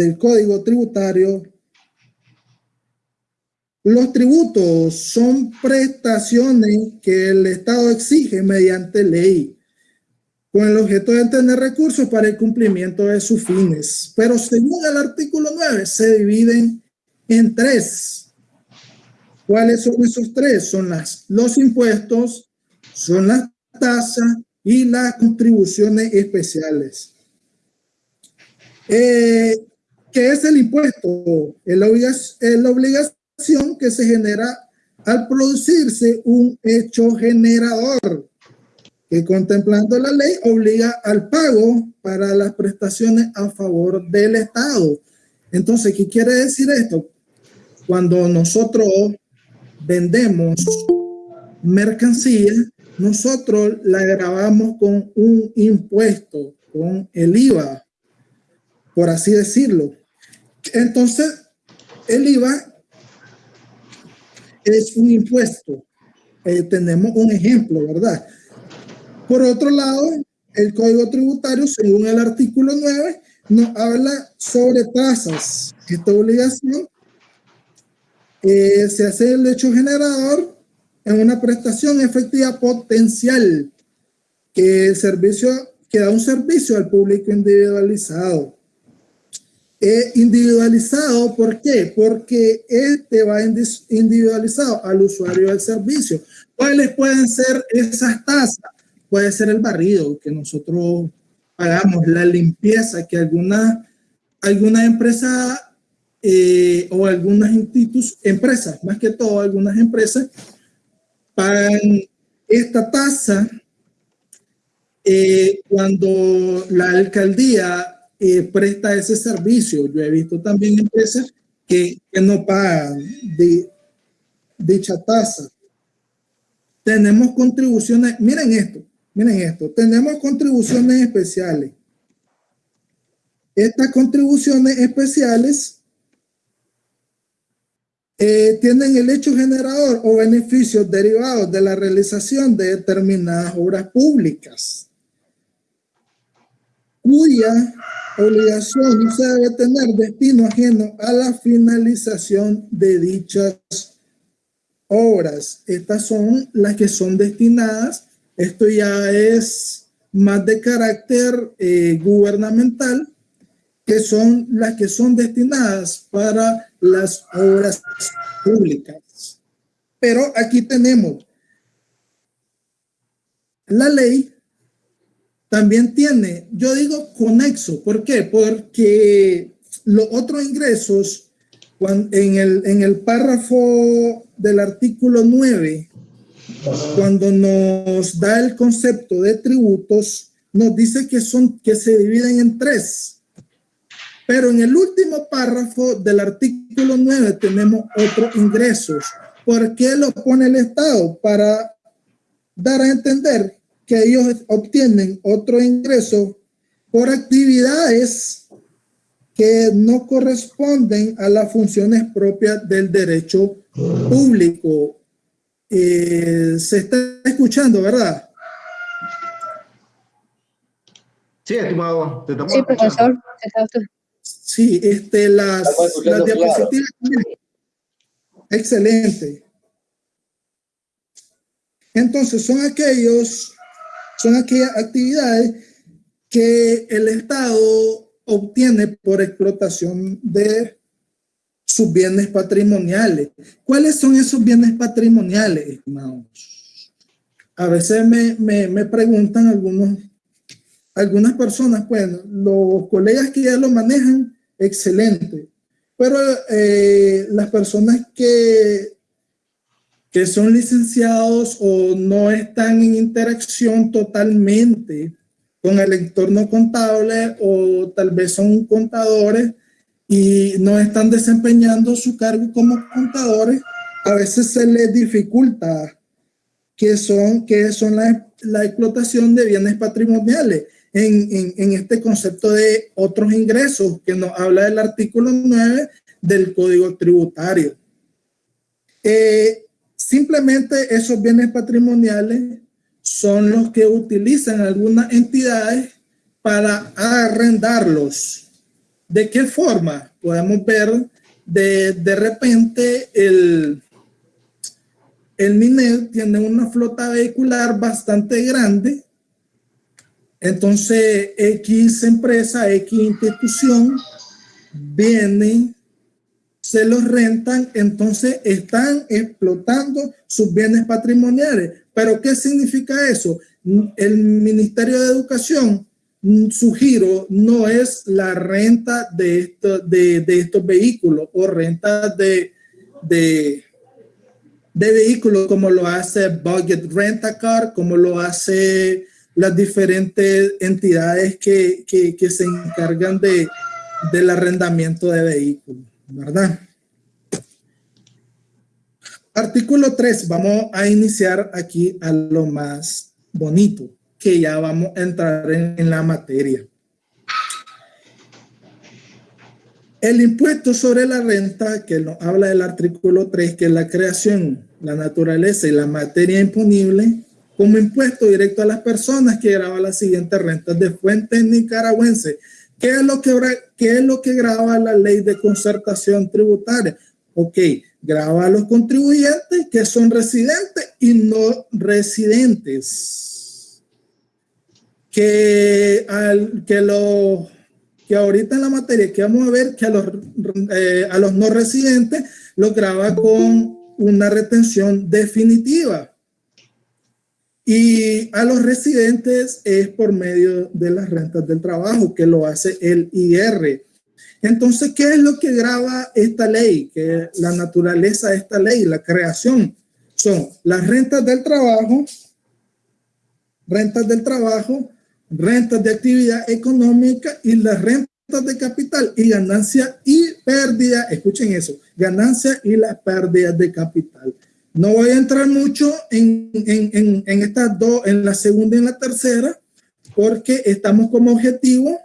del Código Tributario, los tributos son prestaciones que el Estado exige mediante ley con el objeto de tener recursos para el cumplimiento de sus fines. Pero según el artículo 9, se dividen en tres. ¿Cuáles son esos tres? Son las, los impuestos, son las tasas y las contribuciones especiales. Eh, ¿Qué es el impuesto? Es la, obligación que se genera al producirse un hecho generador que contemplando la ley obliga al pago para las prestaciones a favor del Estado. Entonces, ¿qué quiere decir esto? Cuando nosotros vendemos mercancía, nosotros la grabamos con un impuesto, con el IVA, por así decirlo. Entonces, el IVA es un impuesto. Eh, tenemos un ejemplo, ¿verdad? Por otro lado, el Código Tributario, según el artículo 9, nos habla sobre tasas. Esta obligación eh, se hace el hecho generador en una prestación efectiva potencial que, el servicio, que da un servicio al público individualizado. Eh, individualizado, ¿por qué? Porque este va individualizado al usuario del servicio. ¿Cuáles pueden ser esas tasas? puede ser el barrido que nosotros pagamos, la limpieza que alguna, alguna empresa eh, o algunas empresas, más que todo algunas empresas, pagan esta tasa eh, cuando la alcaldía eh, presta ese servicio. Yo he visto también empresas que, no pagan dicha tasa. Tenemos contribuciones, miren esto, Miren esto, tenemos contribuciones especiales. Estas contribuciones especiales eh, tienen el hecho generador o beneficios derivados de la realización de determinadas obras públicas, cuya obligación se debe tener destino ajeno a la finalización de dichas obras. Estas son las que son destinadas esto ya es más de carácter eh, gubernamental, que son las que son destinadas para las obras públicas. Pero aquí tenemos la ley también tiene, yo digo conexo, ¿por qué? Porque los otros ingresos, en, el, en el párrafo del artículo 9, cuando nos da el concepto de tributos, nos dice que, son, que se dividen en tres. Pero en el último párrafo del artículo 9 tenemos otros ingresos. ¿Por qué lo pone el Estado? Para dar a entender que ellos obtienen otro ingreso por actividades que no corresponden a las funciones propias del derecho público eh, se está escuchando, ¿verdad? Sí, estimado. Te sí, profesor. Sí, este, las, las diapositivas. Excelente. Entonces, son aquellos, son aquellas actividades que el Estado obtiene por explotación de sus bienes patrimoniales. ¿Cuáles son esos bienes patrimoniales, estimados? A veces me, me, me preguntan algunos, algunas personas, bueno, los colegas que ya lo manejan, excelente. Pero eh, las personas que, que son licenciados o no están en interacción totalmente con el entorno contable o tal vez son contadores, y no están desempeñando su cargo como contadores, a veces se les dificulta que son, que son la, la explotación de bienes patrimoniales en, en, en, este concepto de otros ingresos que nos habla del artículo 9 del Código Tributario. Eh, simplemente esos bienes patrimoniales son los que utilizan algunas entidades para arrendarlos ¿De qué forma? Podemos ver de, de repente el, el MINED tiene una flota vehicular bastante grande. Entonces, X empresa, X institución viene, se los rentan, entonces están explotando sus bienes patrimoniales. ¿Pero qué significa eso? El Ministerio de Educación su giro no es la renta de, esto, de, de estos vehículos o renta de, de, de, vehículos como lo hace Budget Rent Car, como lo hace las diferentes entidades que, que, que se encargan de, del arrendamiento de vehículos, ¿verdad? Artículo 3, vamos a iniciar aquí a lo más bonito que ya vamos a entrar en, la materia. El impuesto sobre la renta, que nos habla del artículo 3, que es la creación, la naturaleza y la materia imponible, como impuesto directo a las personas que graban las siguientes rentas de fuentes nicaragüenses. ¿Qué es lo que, qué es lo que graba la ley de concertación tributaria? Ok, graba a los contribuyentes que son residentes y no residentes que, al, que, lo, que ahorita en la materia que vamos a ver que a los, eh, a los no residentes lo graba con una retención definitiva. Y a los residentes es por medio de las rentas del trabajo que lo hace el IR. Entonces, ¿qué es lo que graba esta ley? Que la naturaleza de esta ley, la creación, son las rentas del trabajo, rentas del trabajo, rentas de actividad económica y las rentas de capital y ganancia y pérdida. Escuchen eso, ganancia y las pérdidas de capital. No voy a entrar mucho en, en, en, estas dos, en la segunda y en la tercera, porque estamos como objetivo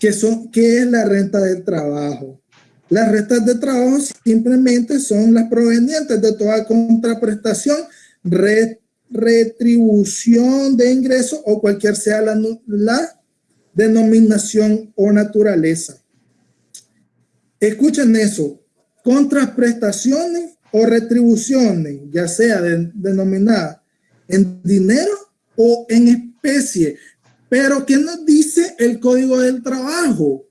que son, ¿qué es la renta del trabajo? Las rentas de trabajo simplemente son las provenientes de toda contraprestación, red retribución de ingreso o cualquier sea la, la denominación o naturaleza. Escuchen eso, contraprestaciones o retribuciones, ya sea denominada en dinero o en especie. Pero ¿qué nos dice el Código del Trabajo?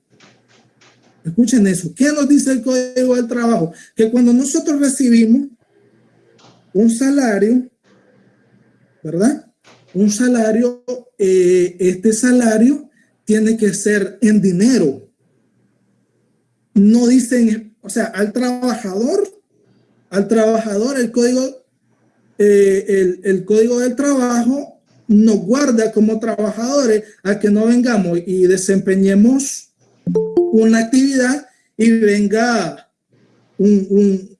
Escuchen eso. ¿Qué nos dice el Código del Trabajo? Que cuando nosotros recibimos un salario, ¿verdad? Un salario, eh, este salario tiene que ser en dinero. No dicen, o sea, al trabajador, al trabajador el código, eh, el, el código del trabajo nos guarda como trabajadores a que no vengamos y desempeñemos una actividad y venga un, un,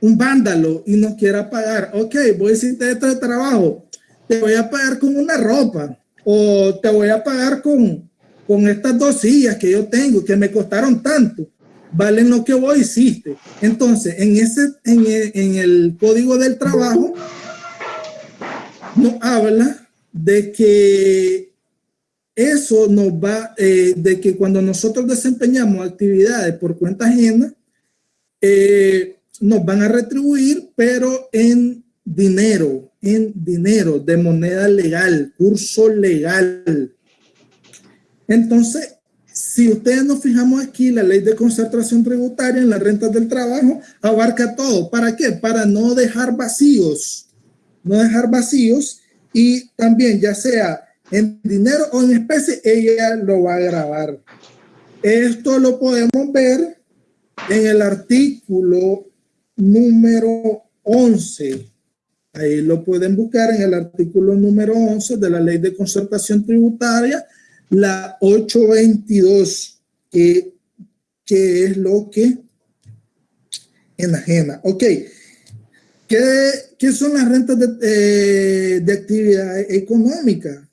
un vándalo y nos quiera pagar. Ok, voy a decirte de trabajo te voy a pagar con una ropa o te voy a pagar con, con estas dos sillas que yo tengo que me costaron tanto, valen lo que vos hiciste. Entonces, en, ese, en, el, en el código del trabajo nos habla de que eso nos va, eh, de que cuando nosotros desempeñamos actividades por cuenta ajena, eh, nos van a retribuir, pero en dinero, en dinero, de moneda legal, curso legal. Entonces, si ustedes nos fijamos aquí, la ley de concentración tributaria en las rentas del trabajo abarca todo. ¿Para qué? Para no dejar vacíos, no dejar vacíos y también ya sea en dinero o en especie, ella lo va a grabar. Esto lo podemos ver en el artículo número 11 Ahí lo pueden buscar en el artículo número 11 de la Ley de Concertación Tributaria, la 822, que, que es lo que enajena. Ok. ¿Qué, ¿Qué, son las rentas de, eh, de actividad económica?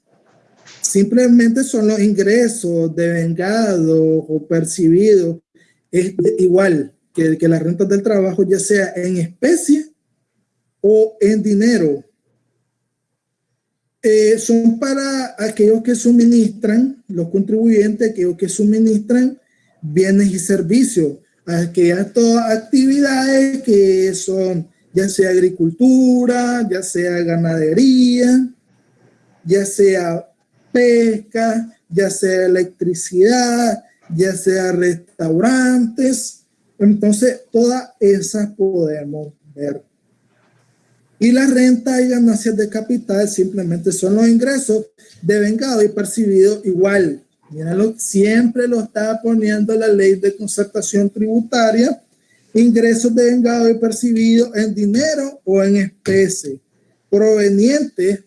Simplemente son los ingresos de vengado o percibidos, es igual que, que las rentas del trabajo, ya sea en especie o en dinero. Eh, son para aquellos que suministran, los contribuyentes, aquellos que suministran bienes y servicios, aquellas todas actividades que son ya sea agricultura, ya sea ganadería, ya sea pesca, ya sea electricidad, ya sea restaurantes. Entonces, todas esas podemos ver. Y la renta y ganancias de capital simplemente son los ingresos de vengado y percibido igual. Míralo, siempre lo está poniendo la ley de concertación tributaria. Ingresos de vengado y percibido en dinero o en especie, provenientes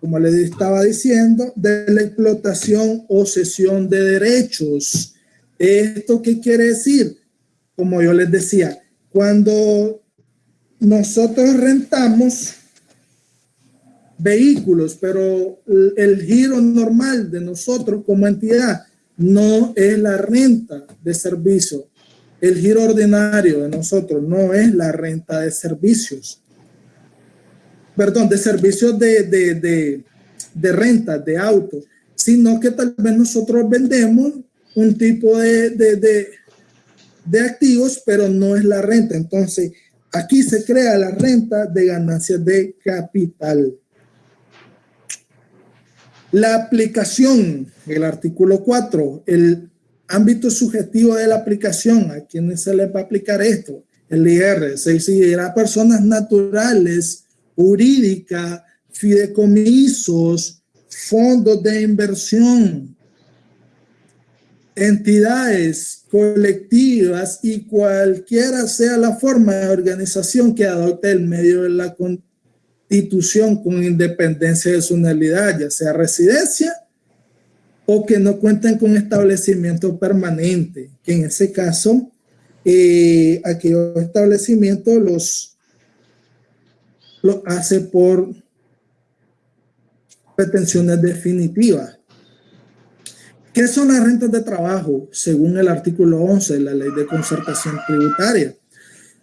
como les estaba diciendo, de la explotación o cesión de derechos. ¿Esto qué quiere decir? Como yo les decía, cuando nosotros rentamos vehículos, pero el giro normal de nosotros como entidad no es la renta de servicio. El giro ordinario de nosotros no es la renta de servicios perdón, de servicios de, de, de, renta, de autos, sino que tal vez nosotros vendemos un tipo de, de, de, activos, pero no es la renta. Entonces, aquí se crea la renta de ganancias de capital. La aplicación, el artículo 4, el ámbito subjetivo de la aplicación, ¿a quiénes se les va a aplicar esto? El IR, se exigirá a personas naturales jurídica, fideicomisos, fondos de inversión, entidades colectivas y cualquiera sea la forma de organización que adopte el medio de la constitución con independencia de su nulidad, ya sea residencia o que no cuenten con establecimiento permanente, que en ese caso, eh, aquellos establecimientos los lo hace por pretensiones definitivas. ¿Qué son las rentas de trabajo? Según el artículo 11 de la Ley de Concertación Tributaria.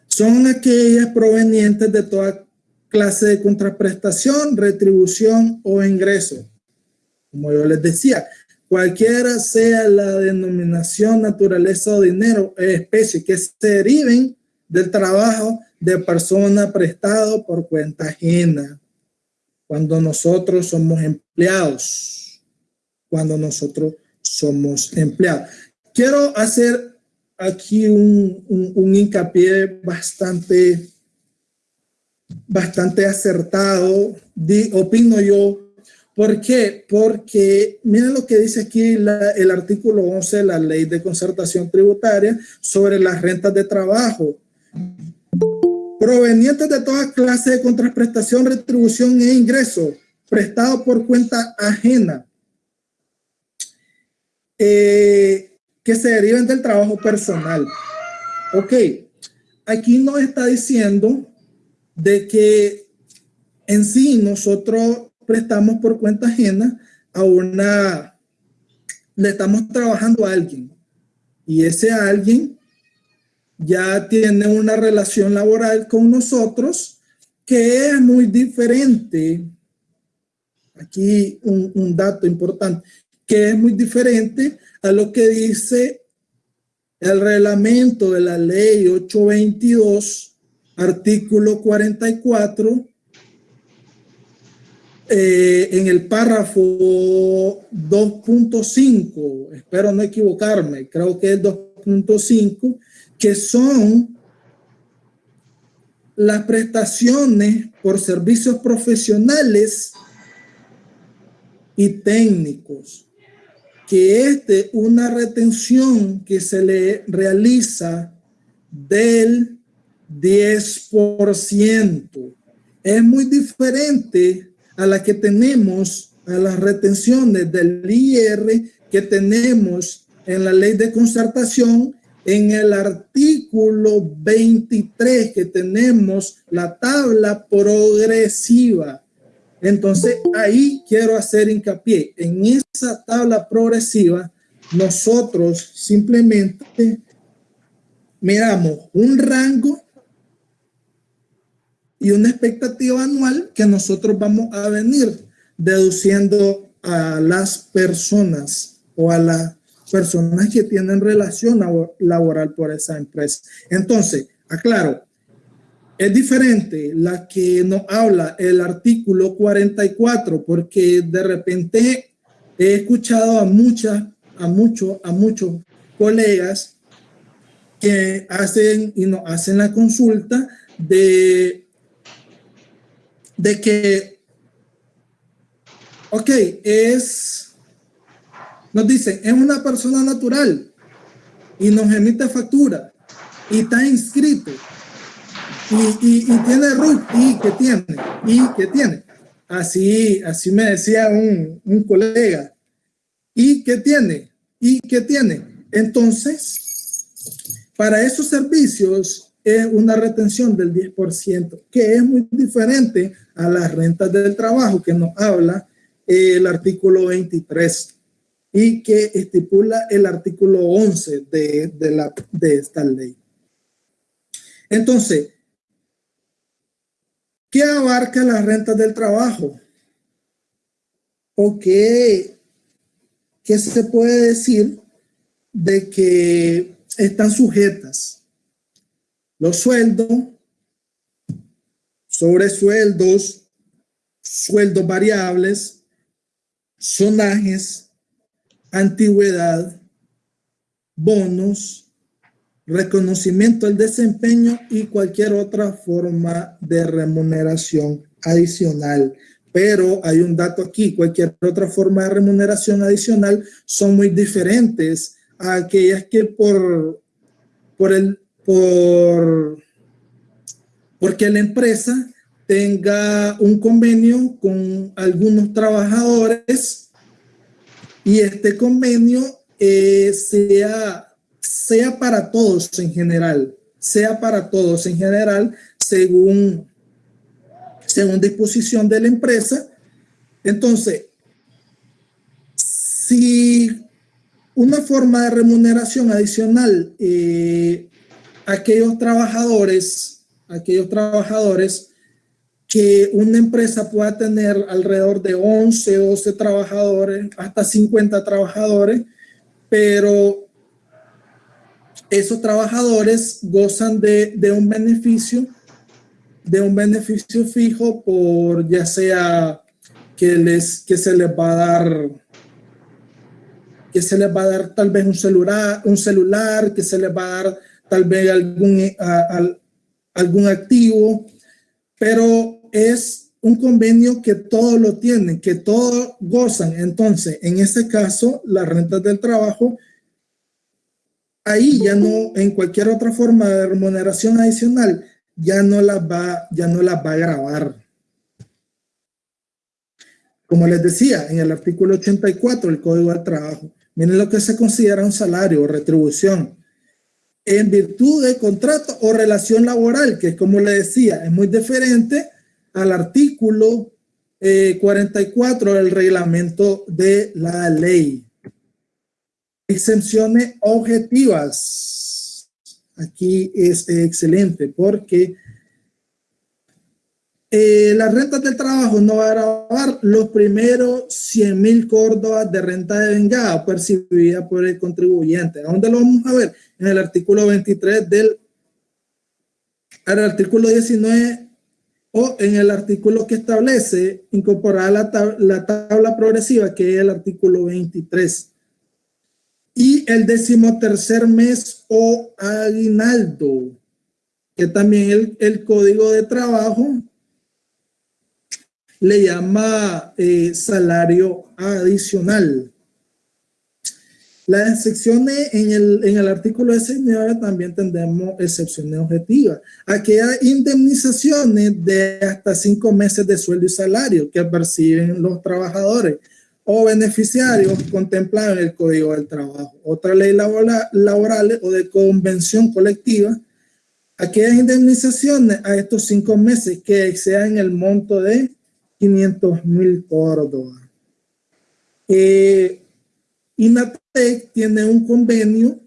Son aquellas provenientes de toda clase de contraprestación, retribución o ingreso. Como yo les decía, cualquiera sea la denominación, naturaleza o dinero, especie que se deriven del trabajo de persona prestado por cuenta ajena. Cuando nosotros somos empleados. Cuando nosotros somos empleados. Quiero hacer aquí un, un, hincapié bastante, bastante acertado, opino yo. ¿Por qué? Porque miren lo que dice aquí el artículo 11 de la Ley de Concertación Tributaria sobre las rentas de trabajo provenientes de toda clase de contraprestación, retribución e ingreso, prestado por cuenta ajena, eh, que se deriven del trabajo personal. Ok, aquí nos está diciendo de que en sí nosotros prestamos por cuenta ajena a una, le estamos trabajando a alguien y ese alguien ya tiene una relación laboral con nosotros que es muy diferente. Aquí un, dato importante, que es muy diferente a lo que dice el reglamento de la ley 822, artículo 44, eh, en el párrafo 2.5, espero no equivocarme, creo que es 2.5, que son las prestaciones por servicios profesionales y técnicos, que es de una retención que se le realiza del 10%. Es muy diferente a la que tenemos, a las retenciones del IR que tenemos en la ley de concertación en el artículo 23 que tenemos la tabla progresiva. Entonces ahí quiero hacer hincapié. En esa tabla progresiva nosotros simplemente miramos un rango y una expectativa anual que nosotros vamos a venir deduciendo a las personas o a la personas que tienen relación laboral por esa empresa. Entonces, aclaro, es diferente la que nos habla el artículo 44, porque de repente he escuchado a muchas, a muchos, a muchos colegas que hacen y nos hacen la consulta de, de que, ok, es, nos dicen, es una persona natural y nos emite factura y está inscrito y, y, tiene RUT y que tiene, y que tiene. Así, así me decía un, un colega. ¿Y qué tiene? ¿Y qué tiene? Entonces, para esos servicios es una retención del 10%, que es muy diferente a las rentas del trabajo que nos habla el artículo 23 y que estipula el artículo 11 de, de, la, de esta ley. Entonces, ¿Qué abarca las rentas del trabajo? ¿O qué, qué se puede decir de que están sujetas? Los sueldos, sobresueldos, sueldos variables, sonajes, antigüedad, bonos, reconocimiento del desempeño y cualquier otra forma de remuneración adicional. Pero hay un dato aquí, cualquier otra forma de remuneración adicional son muy diferentes a aquellas que por, por el, por, porque la empresa tenga un convenio con algunos trabajadores y este convenio eh, sea sea para todos en general, sea para todos en general, según, según disposición de la empresa. Entonces, si una forma de remuneración adicional, eh, aquellos trabajadores, aquellos trabajadores que una empresa pueda tener alrededor de 11, 12 trabajadores, hasta 50 trabajadores, pero esos trabajadores gozan de, un beneficio, de un beneficio fijo por ya sea que, les, que se les va a dar que se les va a dar tal vez un celular, un celular, que se les va a dar tal vez algún, algún activo, pero es un convenio que todos lo tienen, que todos gozan. Entonces, en ese caso, las rentas del trabajo ahí ya no, en cualquier otra forma de remuneración adicional, ya no las va, ya no las va a grabar. Como les decía, en el artículo 84 del Código del Trabajo, miren lo que se considera un salario o retribución en virtud de contrato o relación laboral, que como le decía, es muy diferente al artículo 44 eh, del reglamento de la ley. Exenciones objetivas. Aquí es excelente porque eh, las rentas del trabajo no va a grabar los primeros 100 mil córdobas de renta de vengada percibida por el contribuyente. ¿A dónde lo vamos a ver? En el artículo 23 del el artículo 19 o en el artículo que establece incorporar la, la tabla progresiva que es el artículo 23 y el decimotercer mes o aguinaldo, que también el, código de trabajo le llama eh, salario adicional. Las excepciones en el, en el artículo 19 también tendremos excepciones objetivas. Aquellas indemnizaciones de hasta cinco meses de sueldo y salario que perciben los trabajadores o beneficiarios contemplados en el Código del Trabajo. Otra ley laboral, o de convención colectiva, aquellas indemnizaciones a estos cinco meses que excedan el monto de 500 mil córdobas. Eh, INATEC tiene un convenio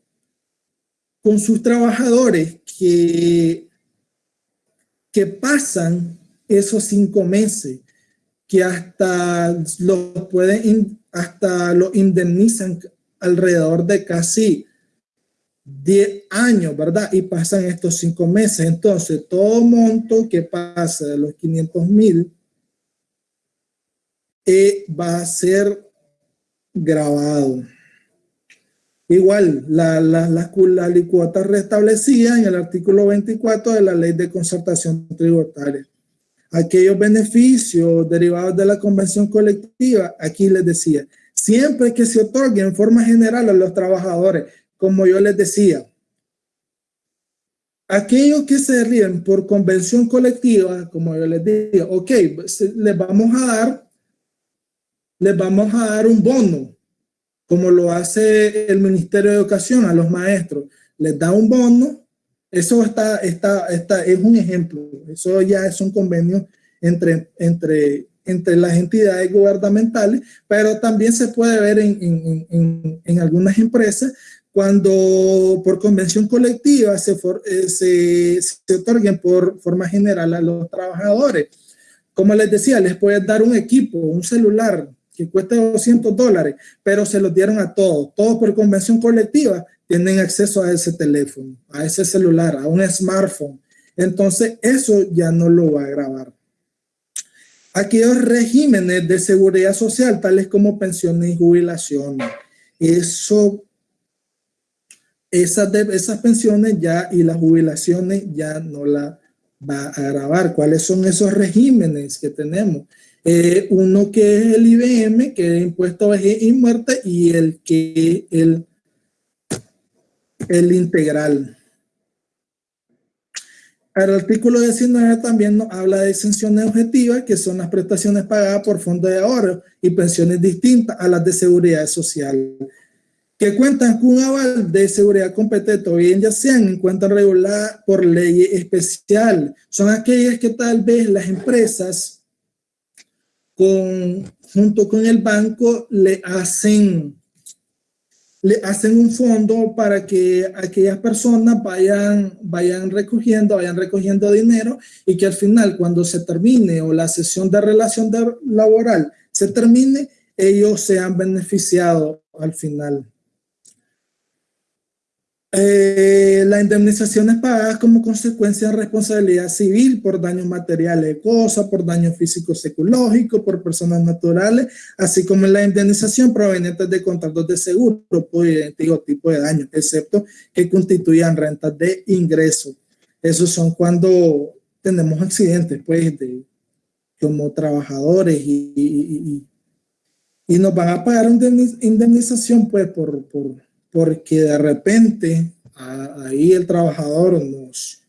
con sus trabajadores que, que pasan esos cinco meses que hasta lo pueden, hasta lo indemnizan alrededor de casi 10 años, ¿verdad? Y pasan estos cinco meses. Entonces, todo monto que pasa de los 500 mil eh, va a ser grabado. Igual, la, la, la, la licuota restablecida en el artículo 24 de la Ley de Concertación Tributaria. Aquellos beneficios derivados de la convención colectiva, aquí les decía, siempre que se otorgue en forma general a los trabajadores, como yo les decía, aquellos que se ríen por convención colectiva, como yo les digo, ok, les vamos a dar, les vamos a dar un bono, como lo hace el Ministerio de Educación a los maestros, les da un bono, eso está, está, está, es un ejemplo, eso ya es un convenio entre, entre, entre las entidades gubernamentales, pero también se puede ver en, en, en, en algunas empresas cuando por convención colectiva se, eh, se, se, otorguen por forma general a los trabajadores. Como les decía, les puedes dar un equipo, un celular, que cuesta 200 dólares, pero se los dieron a todos. Todos por convención colectiva tienen acceso a ese teléfono, a ese celular, a un smartphone. Entonces, eso ya no lo va a grabar. Aquellos regímenes de seguridad social, tales como pensiones y jubilaciones, eso, esas, esas pensiones ya y las jubilaciones ya no la va a grabar. ¿Cuáles son esos regímenes que tenemos? Eh, uno que es el IBM, que es impuesto a vejez y muerte, y el que el, el integral. El artículo 19 también nos habla de exenciones objetivas, que son las prestaciones pagadas por fondos de ahorro y pensiones distintas a las de seguridad social, que cuentan con un aval de seguridad competente o bien ya sean en cuenta regulada por ley especial. Son aquellas que tal vez las empresas con, junto con el banco le hacen, le hacen un fondo para que aquellas personas vayan, vayan recogiendo, vayan recogiendo dinero y que al final cuando se termine o la sesión de relación laboral se termine, ellos sean beneficiados al final. Eh, la indemnización es pagada como consecuencia de responsabilidad civil por daños materiales de cosas, por daños físicos psicológicos, por personas naturales, así como la indemnización proveniente de contratos de seguro por idéntico tipo de daño, excepto que constituyan rentas de ingreso. Esos son cuando tenemos accidentes, pues, de, como trabajadores y, y, nos van a pagar una indemnización, pues, por porque de repente ahí el trabajador nos,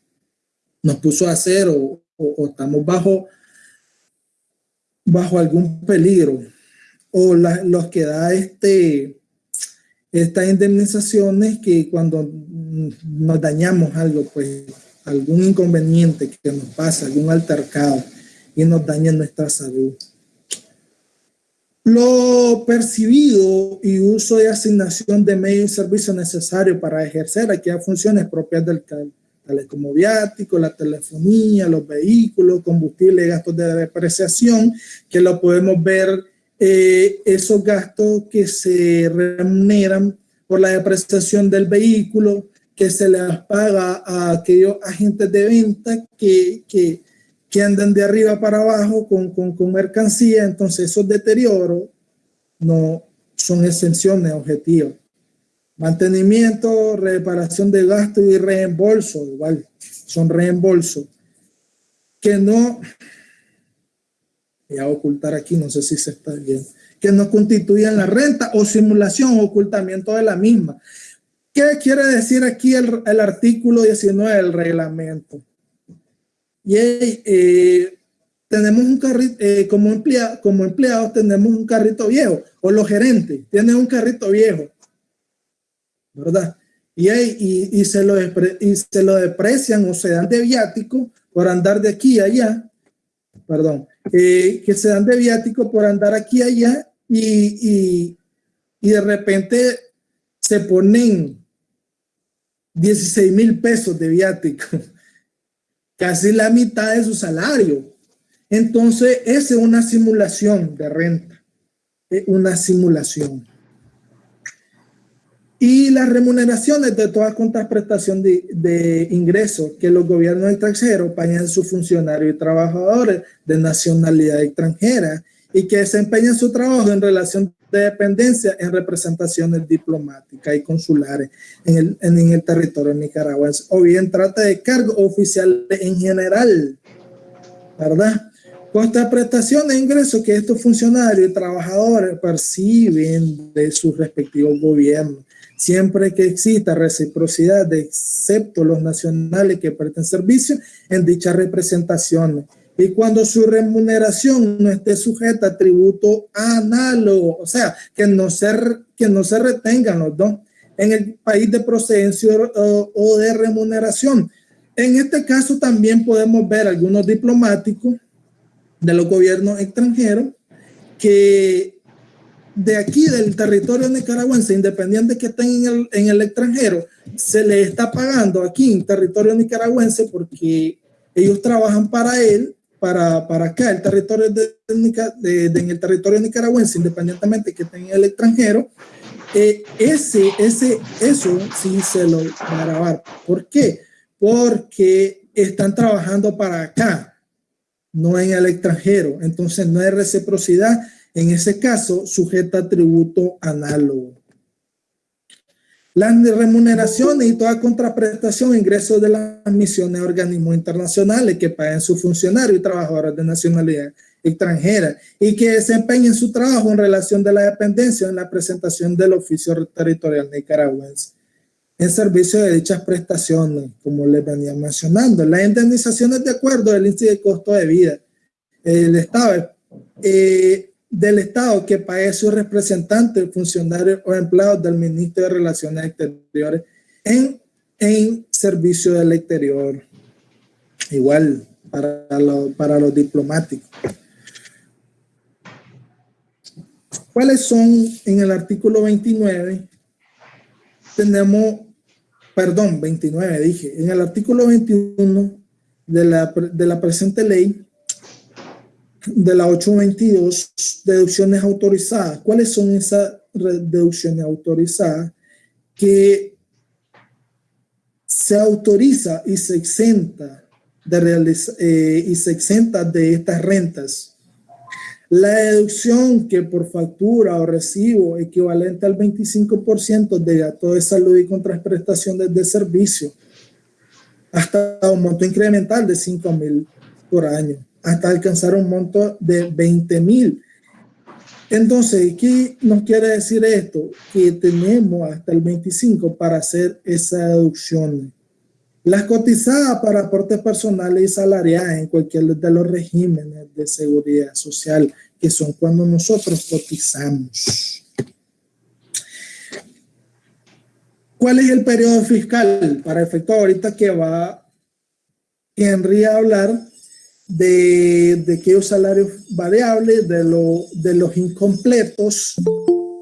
nos puso a hacer o, estamos bajo, bajo algún peligro o los que da este, estas indemnizaciones que cuando nos dañamos algo, pues algún inconveniente que nos pasa, algún altercado y nos daña nuestra salud. Lo percibido y uso de asignación de medios y servicios necesarios para ejercer aquellas funciones propias del tales como viático, la telefonía, los vehículos, combustible, gastos de depreciación, que lo podemos ver, eh, esos gastos que se remuneran por la depreciación del vehículo, que se les paga a aquellos agentes de venta que, que que andan de arriba para abajo con, con, mercancía, entonces esos deterioros no son exenciones objetivas. Mantenimiento, reparación de gastos y reembolso, igual, son reembolsos. Que no, voy a ocultar aquí, no sé si se está bien, que no constituyan la renta o simulación o ocultamiento de la misma. ¿Qué quiere decir aquí el artículo 19 del reglamento? Y eh, tenemos un carrito, eh, como, emplea, como empleados tenemos un carrito viejo, o los gerentes tienen un carrito viejo, ¿verdad? Y, y, y, se lo y se lo deprecian o se dan de viático por andar de aquí a allá, perdón, eh, que se dan de viático por andar aquí allá y, y de repente se ponen 16 mil pesos de viático casi la mitad de su salario. Entonces, esa es una simulación de renta, una simulación. y las remuneraciones de toda contraprestación de, de ingresos que los gobiernos extranjeros pagan sus funcionarios y trabajadores de nacionalidad extranjera y que desempeñan su trabajo en relación de dependencia en representaciones diplomáticas y consulares en el, en, el territorio nicaragüense, o bien trata de cargos oficiales en general, ¿verdad? Contra prestación de ingresos que estos funcionarios y trabajadores perciben de sus respectivos gobiernos, siempre que exista reciprocidad, excepto los nacionales que presten servicio en dichas representaciones y cuando su remuneración no esté sujeta a tributo análogo, o sea, que no se, que no se retengan los dos en el país de procedencia o, o de remuneración. En este caso también podemos ver algunos diplomáticos de los gobiernos extranjeros que de aquí del territorio nicaragüense, independiente que estén en el, en el extranjero, se le está pagando aquí en territorio nicaragüense porque ellos trabajan para él para, para acá, el territorio de, de, en el territorio nicaragüense, independientemente que en el extranjero, eh, ese, ese, eso sí se lo va a grabar. ¿Por qué? Porque están trabajando para acá, no en el extranjero. Entonces no hay reciprocidad. En ese caso, sujeta a tributo análogo. Las remuneraciones y toda contraprestación ingresos de las misiones organismos internacionales que paguen sus funcionarios y trabajadores de nacionalidad extranjera y que desempeñen su trabajo en relación de la dependencia en la presentación del oficio territorial nicaragüense en servicio de dichas prestaciones, como les venía mencionando. Las indemnizaciones de acuerdo del índice de costo de vida. El Estado eh, del Estado que pague su representante, funcionarios o empleados del Ministerio de Relaciones Exteriores en, en servicio del exterior. Igual para, para los diplomáticos. ¿Cuáles son en el artículo 29? Tenemos, perdón, 29 dije, en el artículo 21 de la, de la presente ley de la 822, deducciones autorizadas. ¿Cuáles son esas deducciones autorizadas? Que se autoriza y se exenta de eh, y se exenta de estas rentas. La deducción que por factura o recibo equivalente al 25% de gasto de salud y contraprestaciones de servicio hasta un monto incremental de 5 mil por año hasta alcanzar un monto de 20 mil. Entonces, ¿qué nos quiere decir esto? Que tenemos hasta el 25 para hacer esa deducción. Las cotizadas para aportes personales y salariales en cualquier de los regímenes de seguridad social, que son cuando nosotros cotizamos. ¿Cuál es el periodo fiscal? Para efecto ahorita que va Henry a hablar, de, de aquellos salarios variables, de, lo, de los incompletos,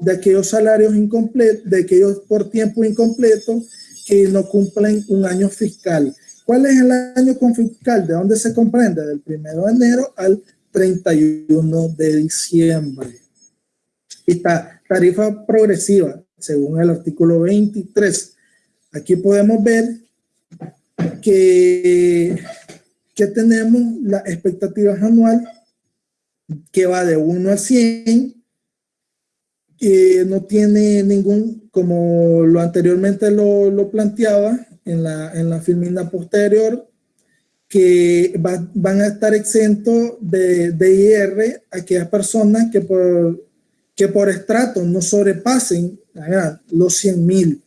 de aquellos salarios incompletos, de aquellos por tiempo incompleto que no cumplen un año fiscal. ¿Cuál es el año fiscal? ¿De dónde se comprende? Del 1 de enero al 31 de diciembre. Esta tarifa progresiva, según el artículo 23. Aquí podemos ver que que tenemos la expectativa anual que va de 1 a 100, que no tiene ningún, como lo anteriormente lo, lo planteaba en la, en la filmina posterior, que van a estar exentos de, de IR aquellas personas que por, que por estrato no sobrepasen los 100 mil.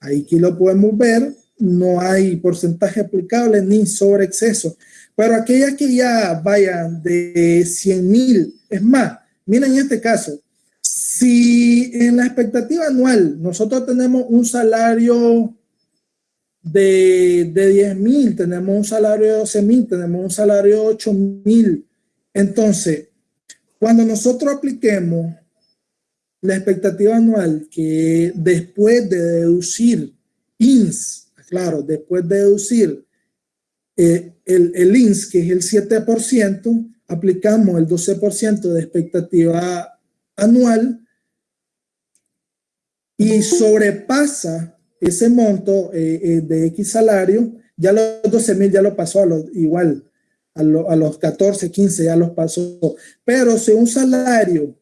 Aquí lo podemos ver no hay porcentaje aplicable ni sobre exceso. Pero aquellas que ya vayan de 100 mil, es más, miren en este caso, si en la expectativa anual nosotros tenemos un salario de, de 10 mil, tenemos un salario de 12 mil, tenemos un salario de 8 mil, entonces, cuando nosotros apliquemos la expectativa anual que después de deducir INS, Claro, después de deducir eh, el, INS, que es el 7%, aplicamos el 12% de expectativa anual y sobrepasa ese monto eh, eh, de X salario, ya los 12 mil ya lo pasó a los, igual, a, los 14, 15 ya los pasó. Pero si un salario,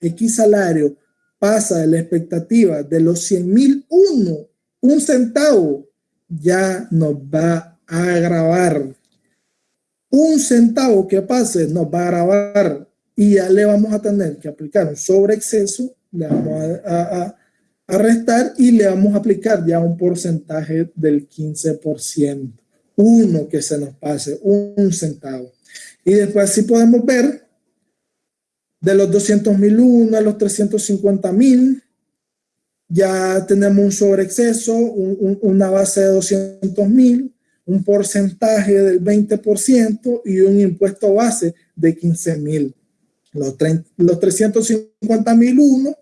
X salario, pasa de la expectativa de los 100 mil uno, un centavo, ya nos va a agravar. Un centavo que pase nos va a agravar y ya le vamos a tener que aplicar un sobreexceso, le vamos a, a, restar y le vamos a aplicar ya un porcentaje del 15%. Uno que se nos pase, un centavo. Y después sí podemos ver de los 200 mil uno a los 350 mil, ya tenemos un sobreexceso, una base de 200 mil, un porcentaje del 20% y un impuesto base de 15 mil. Los, los 350 mil uno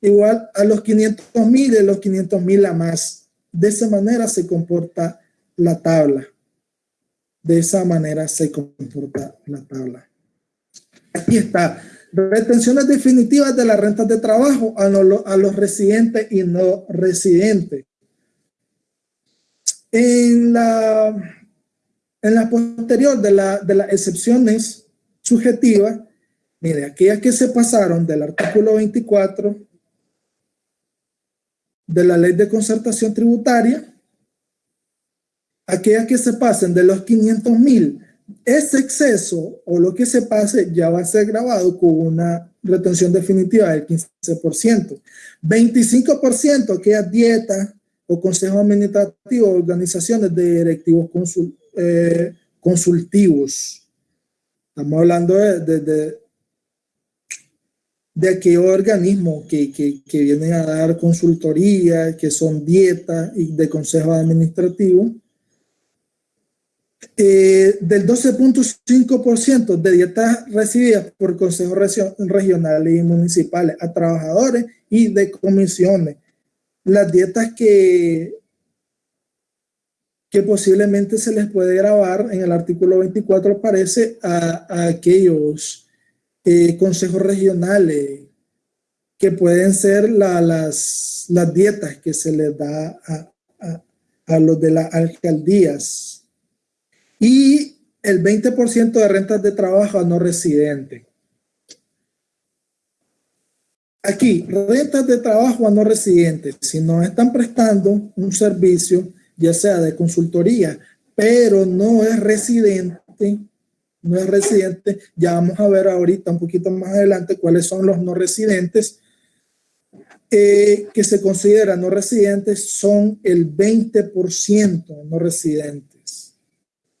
igual a los 500 mil y los 500 mil a más. De esa manera se comporta la tabla. De esa manera se comporta la tabla. Aquí está. Retenciones definitivas de las rentas de trabajo a, los residentes y no residentes. En la, en la posterior de, la, de las excepciones subjetivas, mire, aquellas que se pasaron del artículo 24 de la ley de concertación tributaria, aquellas que se pasen de los 500 mil, ese exceso o lo que se pase ya va a ser grabado con una retención definitiva del 15%. 25% aquellas dietas o consejos administrativos, organizaciones de directivos eh, consultivos. Estamos hablando de, de, de aquellos organismos que, que, que, vienen a dar consultoría, que son dietas y de consejos administrativos. Eh, del 12.5% de dietas recibidas por consejos regionales y municipales a trabajadores y de comisiones. Las dietas que, que posiblemente se les puede grabar en el artículo 24 parece a, a aquellos eh, consejos regionales, que pueden ser las, las dietas que se les da a, a, los de las alcaldías y el 20% de rentas de trabajo a no residentes. Aquí, rentas de trabajo a no residentes, si nos están prestando un servicio, ya sea de consultoría, pero no es residente, no es residente. Ya vamos a ver ahorita un poquito más adelante cuáles son los no residentes eh, que se consideran no residentes. Son el 20% no residentes.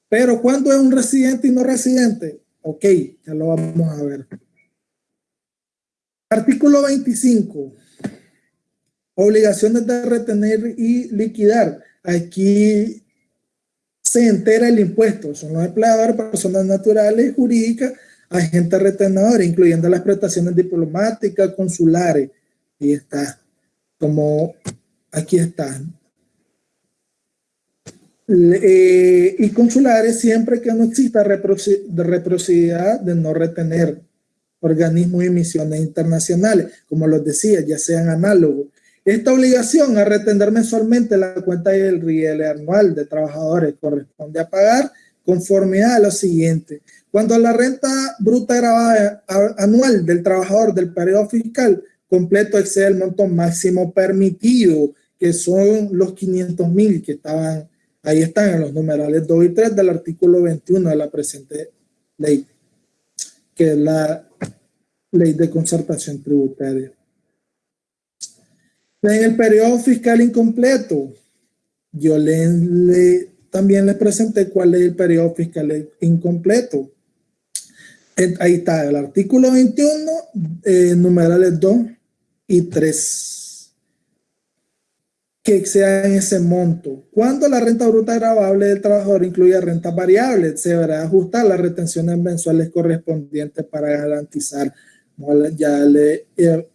Pero ¿cuándo es un residente y no residente? Ok, ya lo vamos a ver. Artículo 25. Obligaciones de retener y liquidar. Aquí se entera el impuesto. Son los empleadores, personas naturales, jurídicas, agentes retenedores, incluyendo las prestaciones diplomáticas, consulares. Y está, como aquí están. Eh, y consulares siempre que no exista reciprocidad de no retener organismos y misiones internacionales, como los decía, ya sean análogos esta obligación a retener mensualmente la cuenta del riel anual de trabajadores corresponde a pagar conformidad a lo siguiente. Cuando la renta bruta grabada anual del trabajador del periodo fiscal completo excede el monto máximo permitido, que son los 500 mil que estaban, ahí están en los numerales 2 y 3 del artículo 21 de la presente ley, que es la ley de concertación tributaria. En el periodo fiscal incompleto, yo le, también les presenté cuál es el periodo fiscal incompleto. Ahí está el artículo 21, eh, numerales 2 y 3, que en ese monto. Cuando la renta bruta grabable del trabajador incluye rentas variables, se deberá ajustar las retenciones mensuales correspondientes para garantizar. Ya le, eh,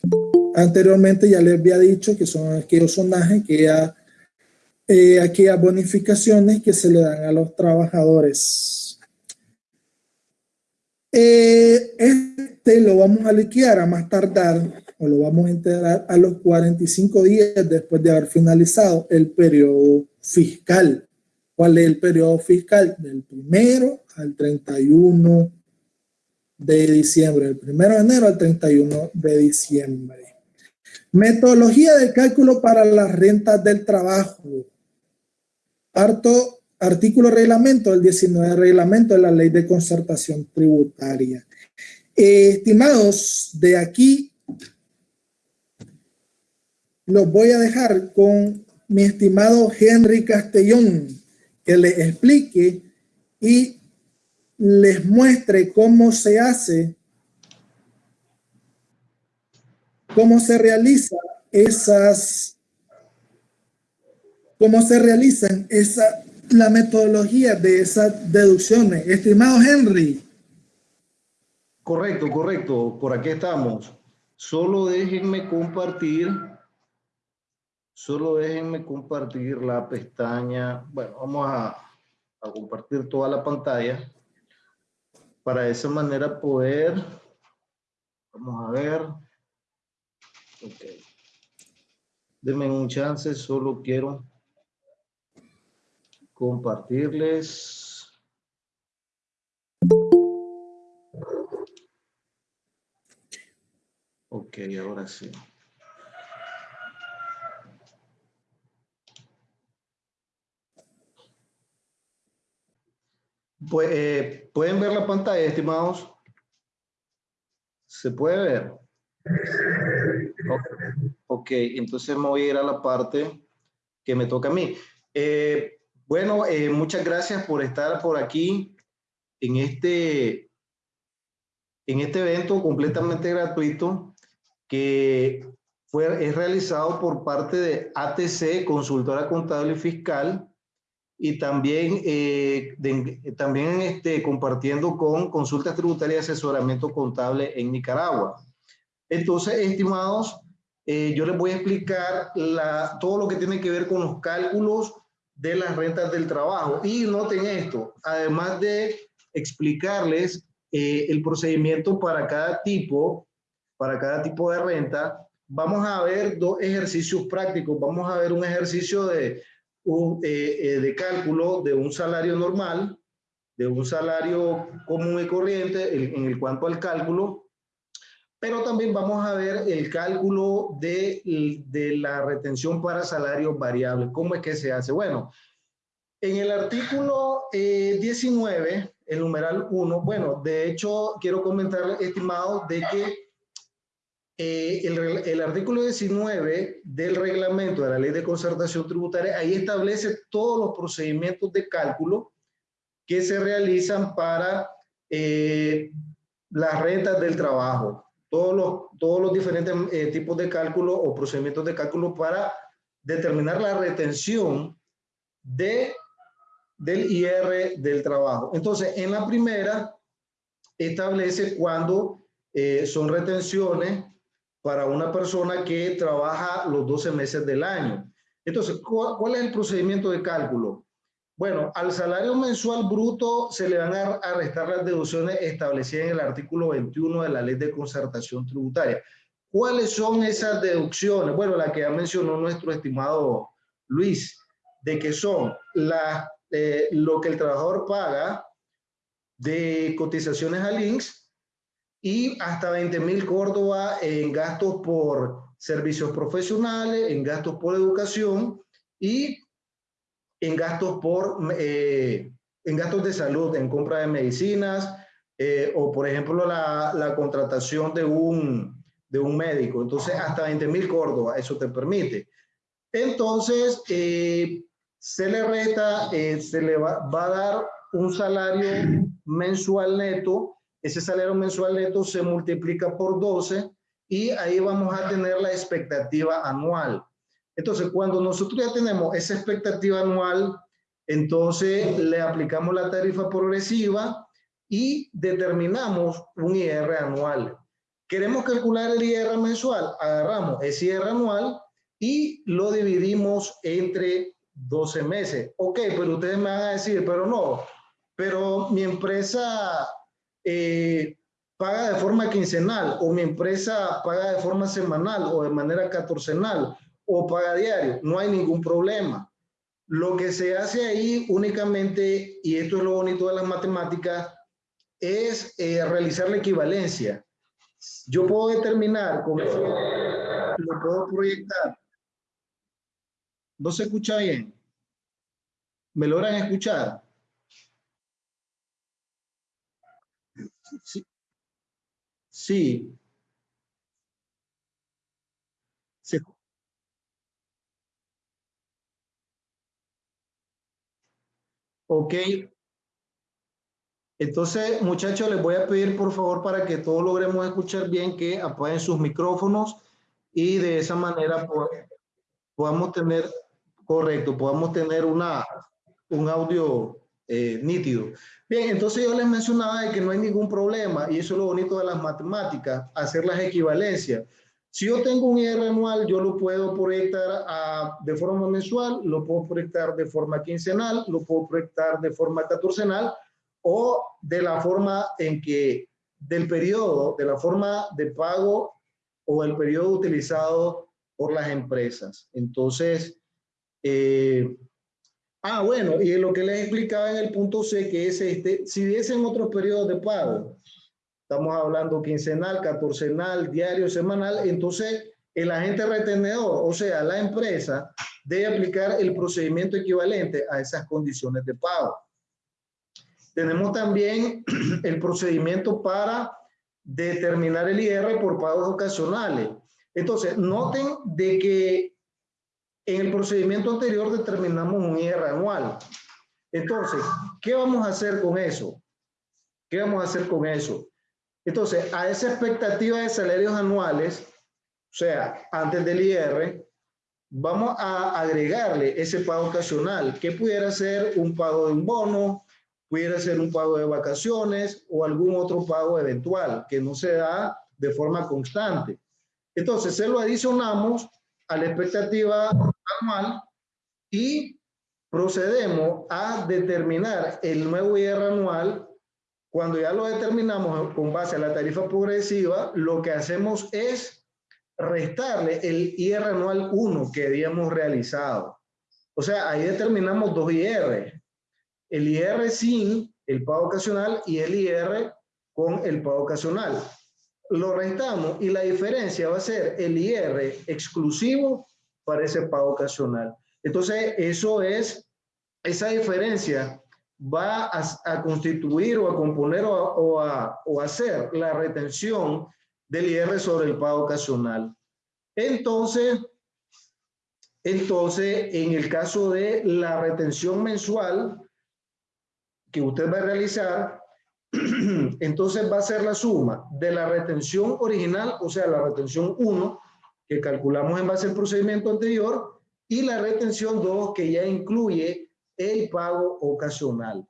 Anteriormente ya les había dicho que son aquellos sonajes, que ya, eh, aquellas bonificaciones que se le dan a los trabajadores. Eh, este lo vamos a liquidar a más tardar o lo vamos a integrar a los 45 días después de haber finalizado el periodo fiscal. ¿Cuál es el periodo fiscal? Del primero al 31 de diciembre, del primero de enero al 31 de diciembre. Metodología de cálculo para las rentas del trabajo. Parto artículo reglamento, el 19 reglamento de la ley de concertación tributaria. estimados, de aquí los voy a dejar con mi estimado Henry Castellón, que les explique y les muestre cómo se hace, cómo se realiza esas, cómo se realizan esa, la metodología de esas deducciones. Estimado Henry. Correcto, correcto. Por aquí estamos. Solo déjenme compartir. Solo déjenme compartir la pestaña. Bueno, vamos a, compartir toda la pantalla para de esa manera poder. Vamos a ver. Ok. Denme un chance, solo quiero compartirles. Ok, ahora sí. Pues, eh, ¿Pueden ver la pantalla, estimados? ¿Se puede ver? Ok, entonces me voy a ir a la parte que me toca a mí. Eh, bueno, eh, muchas gracias por estar por aquí en este, en este evento completamente gratuito que fue, es realizado por parte de ATC, Consultora Contable y Fiscal, y también, eh, también este, compartiendo con Consultas Tributarias y Asesoramiento Contable en Nicaragua. Entonces, estimados, eh, yo les voy a explicar la, todo lo que tiene que ver con los cálculos de las rentas del trabajo. Y noten esto, además de explicarles eh, el procedimiento para cada tipo, para cada tipo de renta, vamos a ver dos ejercicios prácticos. Vamos a ver un ejercicio de, un, eh, eh, de cálculo de un salario normal, de un salario común y corriente en, el cuanto al cálculo, pero también vamos a ver el cálculo de, de la retención para salarios variables. ¿Cómo es que se hace? Bueno, en el artículo 19, eh, el numeral 1, bueno, de hecho, quiero comentar, estimado, de que eh, el, el, artículo 19 del reglamento de la ley de concertación tributaria, ahí establece todos los procedimientos de cálculo que se realizan para eh, las rentas del trabajo todos los, todos los diferentes eh, tipos de cálculo o procedimientos de cálculo para determinar la retención de, del IR del trabajo. Entonces, en la primera, establece cuándo eh, son retenciones para una persona que trabaja los 12 meses del año. Entonces, ¿cuál es el procedimiento de cálculo? Bueno, al salario mensual bruto se le van a restar las deducciones establecidas en el artículo 21 de la ley de concertación tributaria. ¿Cuáles son esas deducciones? Bueno, la que ya mencionó nuestro estimado Luis, de que son la, eh, lo que el trabajador paga de cotizaciones al INSS y hasta 20 mil Córdoba en gastos por servicios profesionales, en gastos por educación y en gastos, por, eh, en gastos de salud, en compra de medicinas eh, o, por ejemplo, la, la, contratación de un, de un médico. Entonces, hasta 20 mil Córdoba, eso te permite. Entonces, eh, se le resta, se le va, va, a dar un salario mensual neto. Ese salario mensual neto se multiplica por 12 y ahí vamos a tener la expectativa anual. Entonces, cuando nosotros ya tenemos esa expectativa anual, entonces le aplicamos la tarifa progresiva y determinamos un IR anual. Queremos calcular el IR mensual, agarramos ese IR anual y lo dividimos entre 12 meses. Ok, pero ustedes me van a decir, pero no, pero mi empresa eh, paga de forma quincenal o mi empresa paga de forma semanal o de manera catorcenal o paga diario, no hay ningún problema. Lo que se hace ahí únicamente, y esto es lo bonito de las matemáticas, es eh, realizar la equivalencia. Yo puedo determinar lo puedo proyectar. ¿No se escucha bien? ¿Me logran escuchar? Sí. Sí. Ok. Entonces, muchachos, les voy a pedir por favor para que todos logremos escuchar bien que apaguen sus micrófonos y de esa manera podamos tener, correcto, podamos tener una, un audio eh, nítido. Bien, entonces yo les mencionaba de que no hay ningún problema y eso es lo bonito de las matemáticas, hacer las equivalencias. Si yo tengo un IR anual, yo lo puedo proyectar de forma mensual, lo puedo proyectar de forma quincenal, lo puedo proyectar de forma catorcenal o de la forma en que del periodo, de la forma de pago o el periodo utilizado por las empresas. Entonces, eh, ah, bueno, y lo que les explicaba en el punto C, que es este, si diesen otros periodos de pago, estamos hablando quincenal, catorcenal, diario, semanal, entonces el agente retenedor, o sea, la empresa, debe aplicar el procedimiento equivalente a esas condiciones de pago. Tenemos también el procedimiento para determinar el IR por pagos ocasionales. Entonces, noten de que en el procedimiento anterior determinamos un IR anual. Entonces, ¿qué vamos a hacer con eso? ¿Qué vamos a hacer con eso? Entonces, a esa expectativa de salarios anuales, o sea, antes del IR, vamos a agregarle ese pago ocasional, que pudiera ser un pago de un bono, pudiera ser un pago de vacaciones o algún otro pago eventual que no se da de forma constante. Entonces, se lo adicionamos a la expectativa anual y procedemos a determinar el nuevo IR anual cuando ya lo determinamos con base a la tarifa progresiva, lo que hacemos es restarle el IR anual 1 que habíamos realizado. O sea, ahí determinamos dos IR. El IR sin el pago ocasional y el IR con el pago ocasional. Lo restamos y la diferencia va a ser el IR exclusivo para ese pago ocasional. Entonces, eso es, esa diferencia va a, constituir o a componer o a, o, hacer la retención del IR sobre el pago ocasional. Entonces, entonces, en el caso de la retención mensual que usted va a realizar, entonces va a ser la suma de la retención original, o sea, la retención 1, que calculamos en base al procedimiento anterior, y la retención 2, que ya incluye el pago ocasional.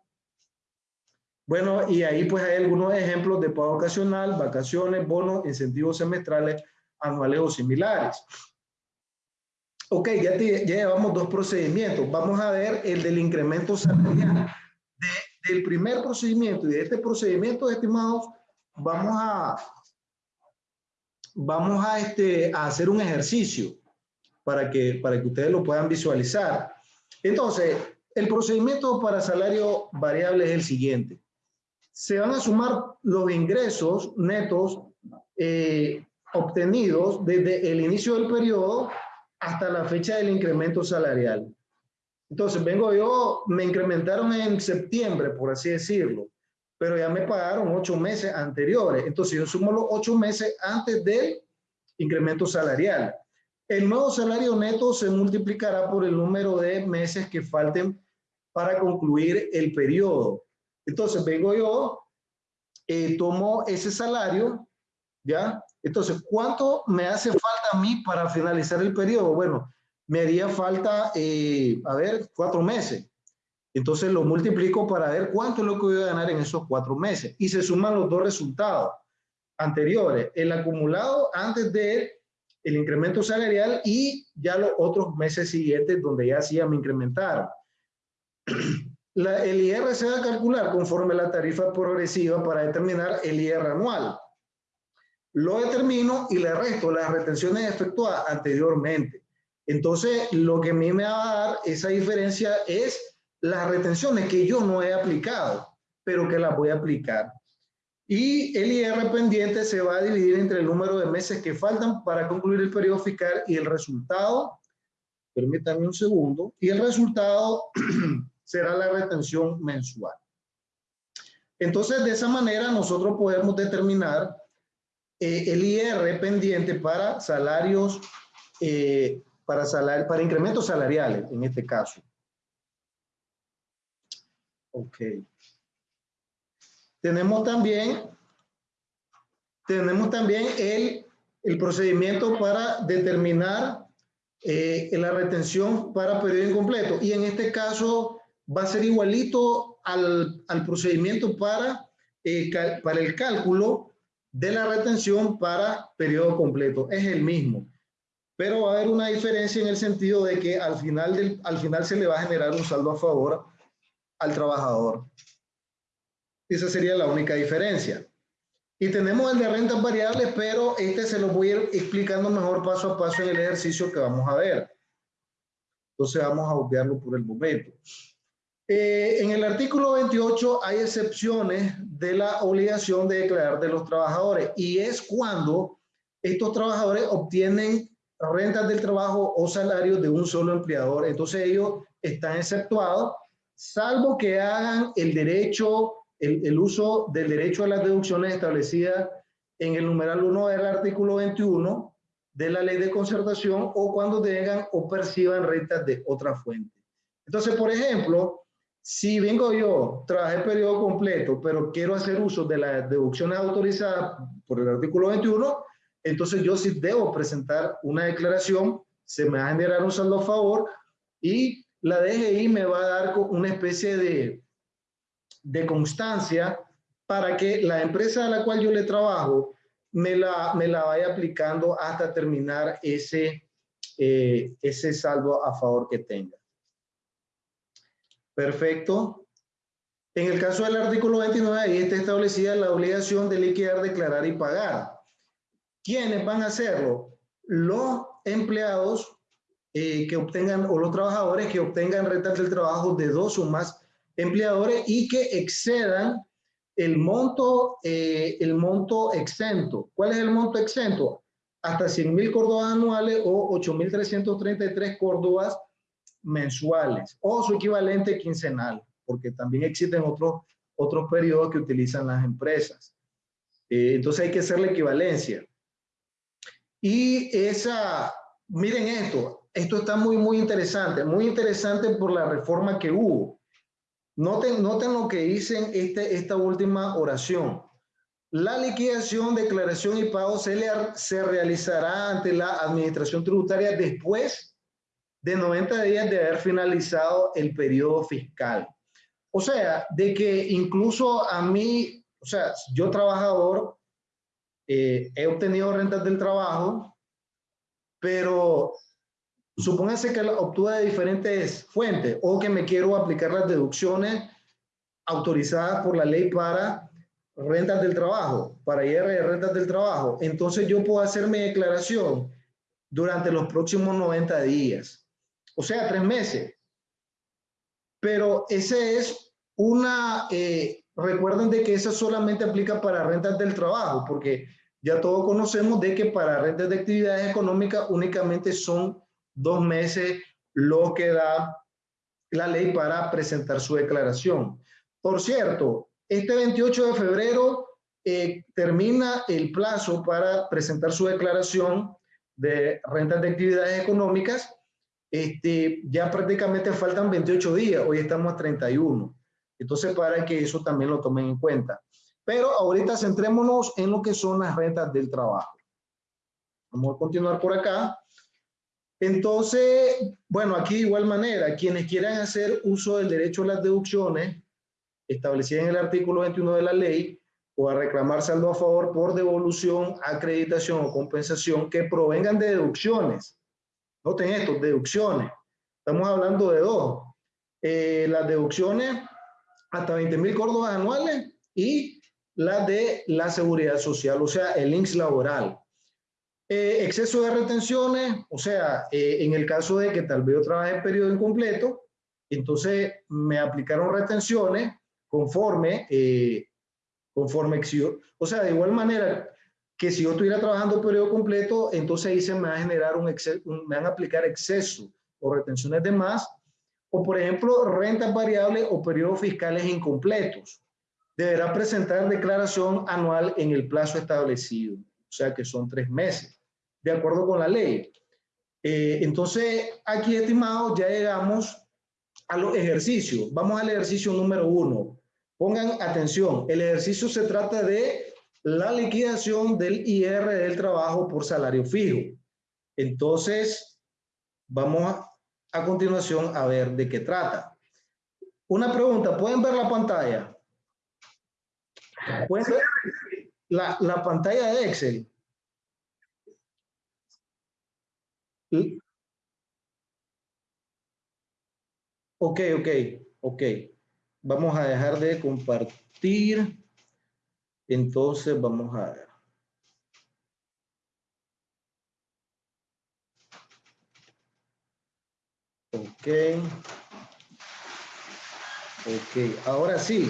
Bueno, y ahí pues hay algunos ejemplos de pago ocasional, vacaciones, bonos, incentivos semestrales, anuales o similares. Ok, ya, llevamos dos procedimientos. Vamos a ver el del incremento salarial. del primer procedimiento y de este procedimiento, estimados, vamos a, vamos a, este, a hacer un ejercicio para que, para que ustedes lo puedan visualizar. Entonces, el procedimiento para salario variable es el siguiente. Se van a sumar los ingresos netos eh, obtenidos desde el inicio del periodo hasta la fecha del incremento salarial. Entonces, vengo yo, me incrementaron en septiembre, por así decirlo, pero ya me pagaron ocho meses anteriores. Entonces, yo sumo los ocho meses antes del incremento salarial. El nuevo salario neto se multiplicará por el número de meses que falten para concluir el periodo. Entonces vengo yo, eh, tomo ese salario, ¿ya? Entonces, ¿cuánto me hace falta a mí para finalizar el periodo? Bueno, me haría falta, eh, a ver, cuatro meses. Entonces lo multiplico para ver cuánto es lo que voy a ganar en esos cuatro meses. Y se suman los dos resultados anteriores, el acumulado antes de el incremento salarial y ya los otros meses siguientes donde ya hacía me incrementaron. La, el IR se va a calcular conforme la tarifa progresiva para determinar el IR anual. lo determino y le resto las retenciones efectuadas anteriormente. Entonces, lo que a mí me va a dar esa diferencia es las retenciones que yo no he aplicado, pero que las voy a aplicar. Y el IR pendiente se va a dividir entre el número de meses que faltan para concluir el periodo fiscal y el resultado, permítanme un segundo, y el resultado será la retención mensual. Entonces, de esa manera nosotros podemos determinar eh, el IR pendiente para salarios, eh, para, salar, para incrementos salariales, en este caso. Ok. Tenemos también, tenemos también el, el procedimiento para determinar eh, la retención para periodo incompleto. Y en este caso va a ser igualito al, al procedimiento para, eh, para el cálculo de la retención para periodo completo. Es el mismo. Pero va a haber una diferencia en el sentido de que al final, del, al final se le va a generar un saldo a favor al trabajador. Esa sería la única diferencia. Y tenemos el de rentas variables, pero este se lo voy a ir explicando mejor paso a paso en el ejercicio que vamos a ver. Entonces vamos a obviarlo por el momento. Eh, en el artículo 28 hay excepciones de la obligación de declarar de los trabajadores y es cuando estos trabajadores obtienen rentas del trabajo o salarios de un solo empleador. Entonces ellos están exceptuados, salvo que hagan el derecho el, uso del derecho a las deducciones establecidas en el numeral 1 del artículo 21 de la ley de concertación o cuando tengan o perciban rentas de otra fuente. Entonces, por ejemplo, si vengo yo, trabajé el periodo completo, pero quiero hacer uso de las deducciones autorizadas por el artículo 21, entonces yo sí debo presentar una declaración, se me va a generar un saldo a favor y la DGI me va a dar una especie de, de constancia para que la empresa a la cual yo le trabajo me la, me la vaya aplicando hasta terminar ese, eh, ese saldo a favor que tenga. Perfecto. En el caso del artículo 29, ahí está establecida la obligación de liquidar, declarar y pagar. ¿Quiénes van a hacerlo? Los empleados eh, que obtengan, o los trabajadores que obtengan rentas del trabajo de dos o más empleadores y que excedan el monto, eh, el monto exento. ¿Cuál es el monto exento? Hasta 100 mil córdobas anuales o 8.333 córdobas mensuales o su equivalente quincenal, porque también existen otros, otros periodos que utilizan las empresas. Eh, entonces hay que hacer la equivalencia. Y esa, miren esto, esto está muy, muy interesante, muy interesante por la reforma que hubo. Noten, noten lo que dicen este, esta última oración. La liquidación, declaración y pago se, le, se realizará ante la administración tributaria después de 90 días de haber finalizado el periodo fiscal. O sea, de que incluso a mí, o sea, yo trabajador, eh, he obtenido rentas del trabajo, pero Supóngase que la obtuve de diferentes fuentes o que me quiero aplicar las deducciones autorizadas por la ley para rentas del trabajo, para IR de rentas del trabajo. Entonces yo puedo hacer mi declaración durante los próximos 90 días, o sea, tres meses. Pero ese es una, eh, recuerden de que esa solamente aplica para rentas del trabajo, porque ya todos conocemos de que para rentas de actividades económicas únicamente son dos meses lo que da la ley para presentar su declaración. Por cierto, este 28 de febrero eh, termina el plazo para presentar su declaración de rentas de actividades económicas. Este, ya prácticamente faltan 28 días, hoy estamos a 31. Entonces, para que eso también lo tomen en cuenta. Pero ahorita centrémonos en lo que son las rentas del trabajo. Vamos a continuar por acá. Entonces, bueno, aquí de igual manera, quienes quieran hacer uso del derecho a las deducciones establecidas en el artículo 21 de la ley o a reclamar saldo a favor por devolución, acreditación o compensación que provengan de deducciones. Noten esto, deducciones. Estamos hablando de dos. Eh, las deducciones hasta 20 mil córdobas anuales y la de la seguridad social, o sea, el INSS laboral. Eh, exceso de retenciones, o sea, eh, en el caso de que tal vez yo trabaje en periodo incompleto, entonces me aplicaron retenciones conforme, eh, conforme, o sea, de igual manera que si yo estuviera trabajando periodo completo, entonces ahí se me va a generar un, un me van a aplicar exceso o retenciones de más, o por ejemplo, rentas variables o periodos fiscales incompletos. Deberá presentar declaración anual en el plazo establecido, o sea que son tres meses de acuerdo con la ley. Eh, entonces, aquí, estimados, ya llegamos a los ejercicios. Vamos al ejercicio número uno. Pongan atención, el ejercicio se trata de la liquidación del IR del trabajo por salario fijo. Entonces, vamos a, a continuación a ver de qué trata. Una pregunta, ¿pueden ver la pantalla? ¿Pueden ver la, la pantalla de Excel? Ok, ok, ok. Vamos a dejar de compartir. Entonces vamos a ver. Ok. Ok, ahora sí.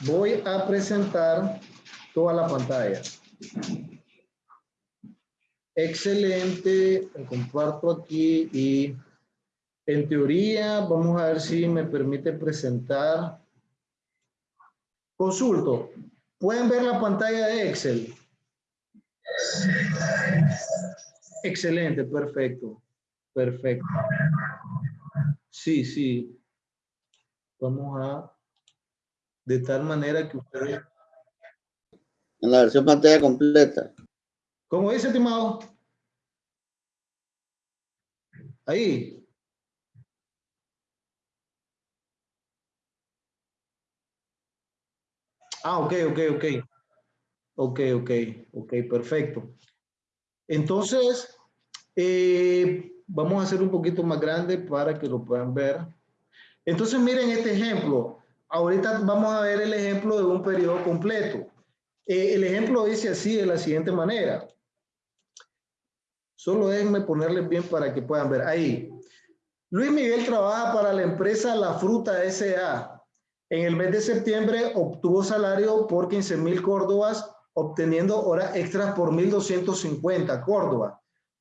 Voy a presentar toda la pantalla. Excelente, comparto aquí y en teoría vamos a ver si me permite presentar. Consulto, ¿pueden ver la pantalla de Excel? Excelente, perfecto, perfecto. Sí, sí. Vamos a, de tal manera que ustedes... En la versión pantalla completa. ¿Cómo dice, estimado? Ahí. Ah, ok, ok, ok. Ok, ok, ok, perfecto. Entonces, eh, vamos a hacer un poquito más grande para que lo puedan ver. Entonces, miren este ejemplo. Ahorita vamos a ver el ejemplo de un periodo completo. Eh, el ejemplo dice así de la siguiente manera. Solo déjenme ponerles bien para que puedan ver. Ahí. Luis Miguel trabaja para la empresa La Fruta S.A. En el mes de septiembre obtuvo salario por 15 mil córdobas, obteniendo horas extras por 1.250 córdobas.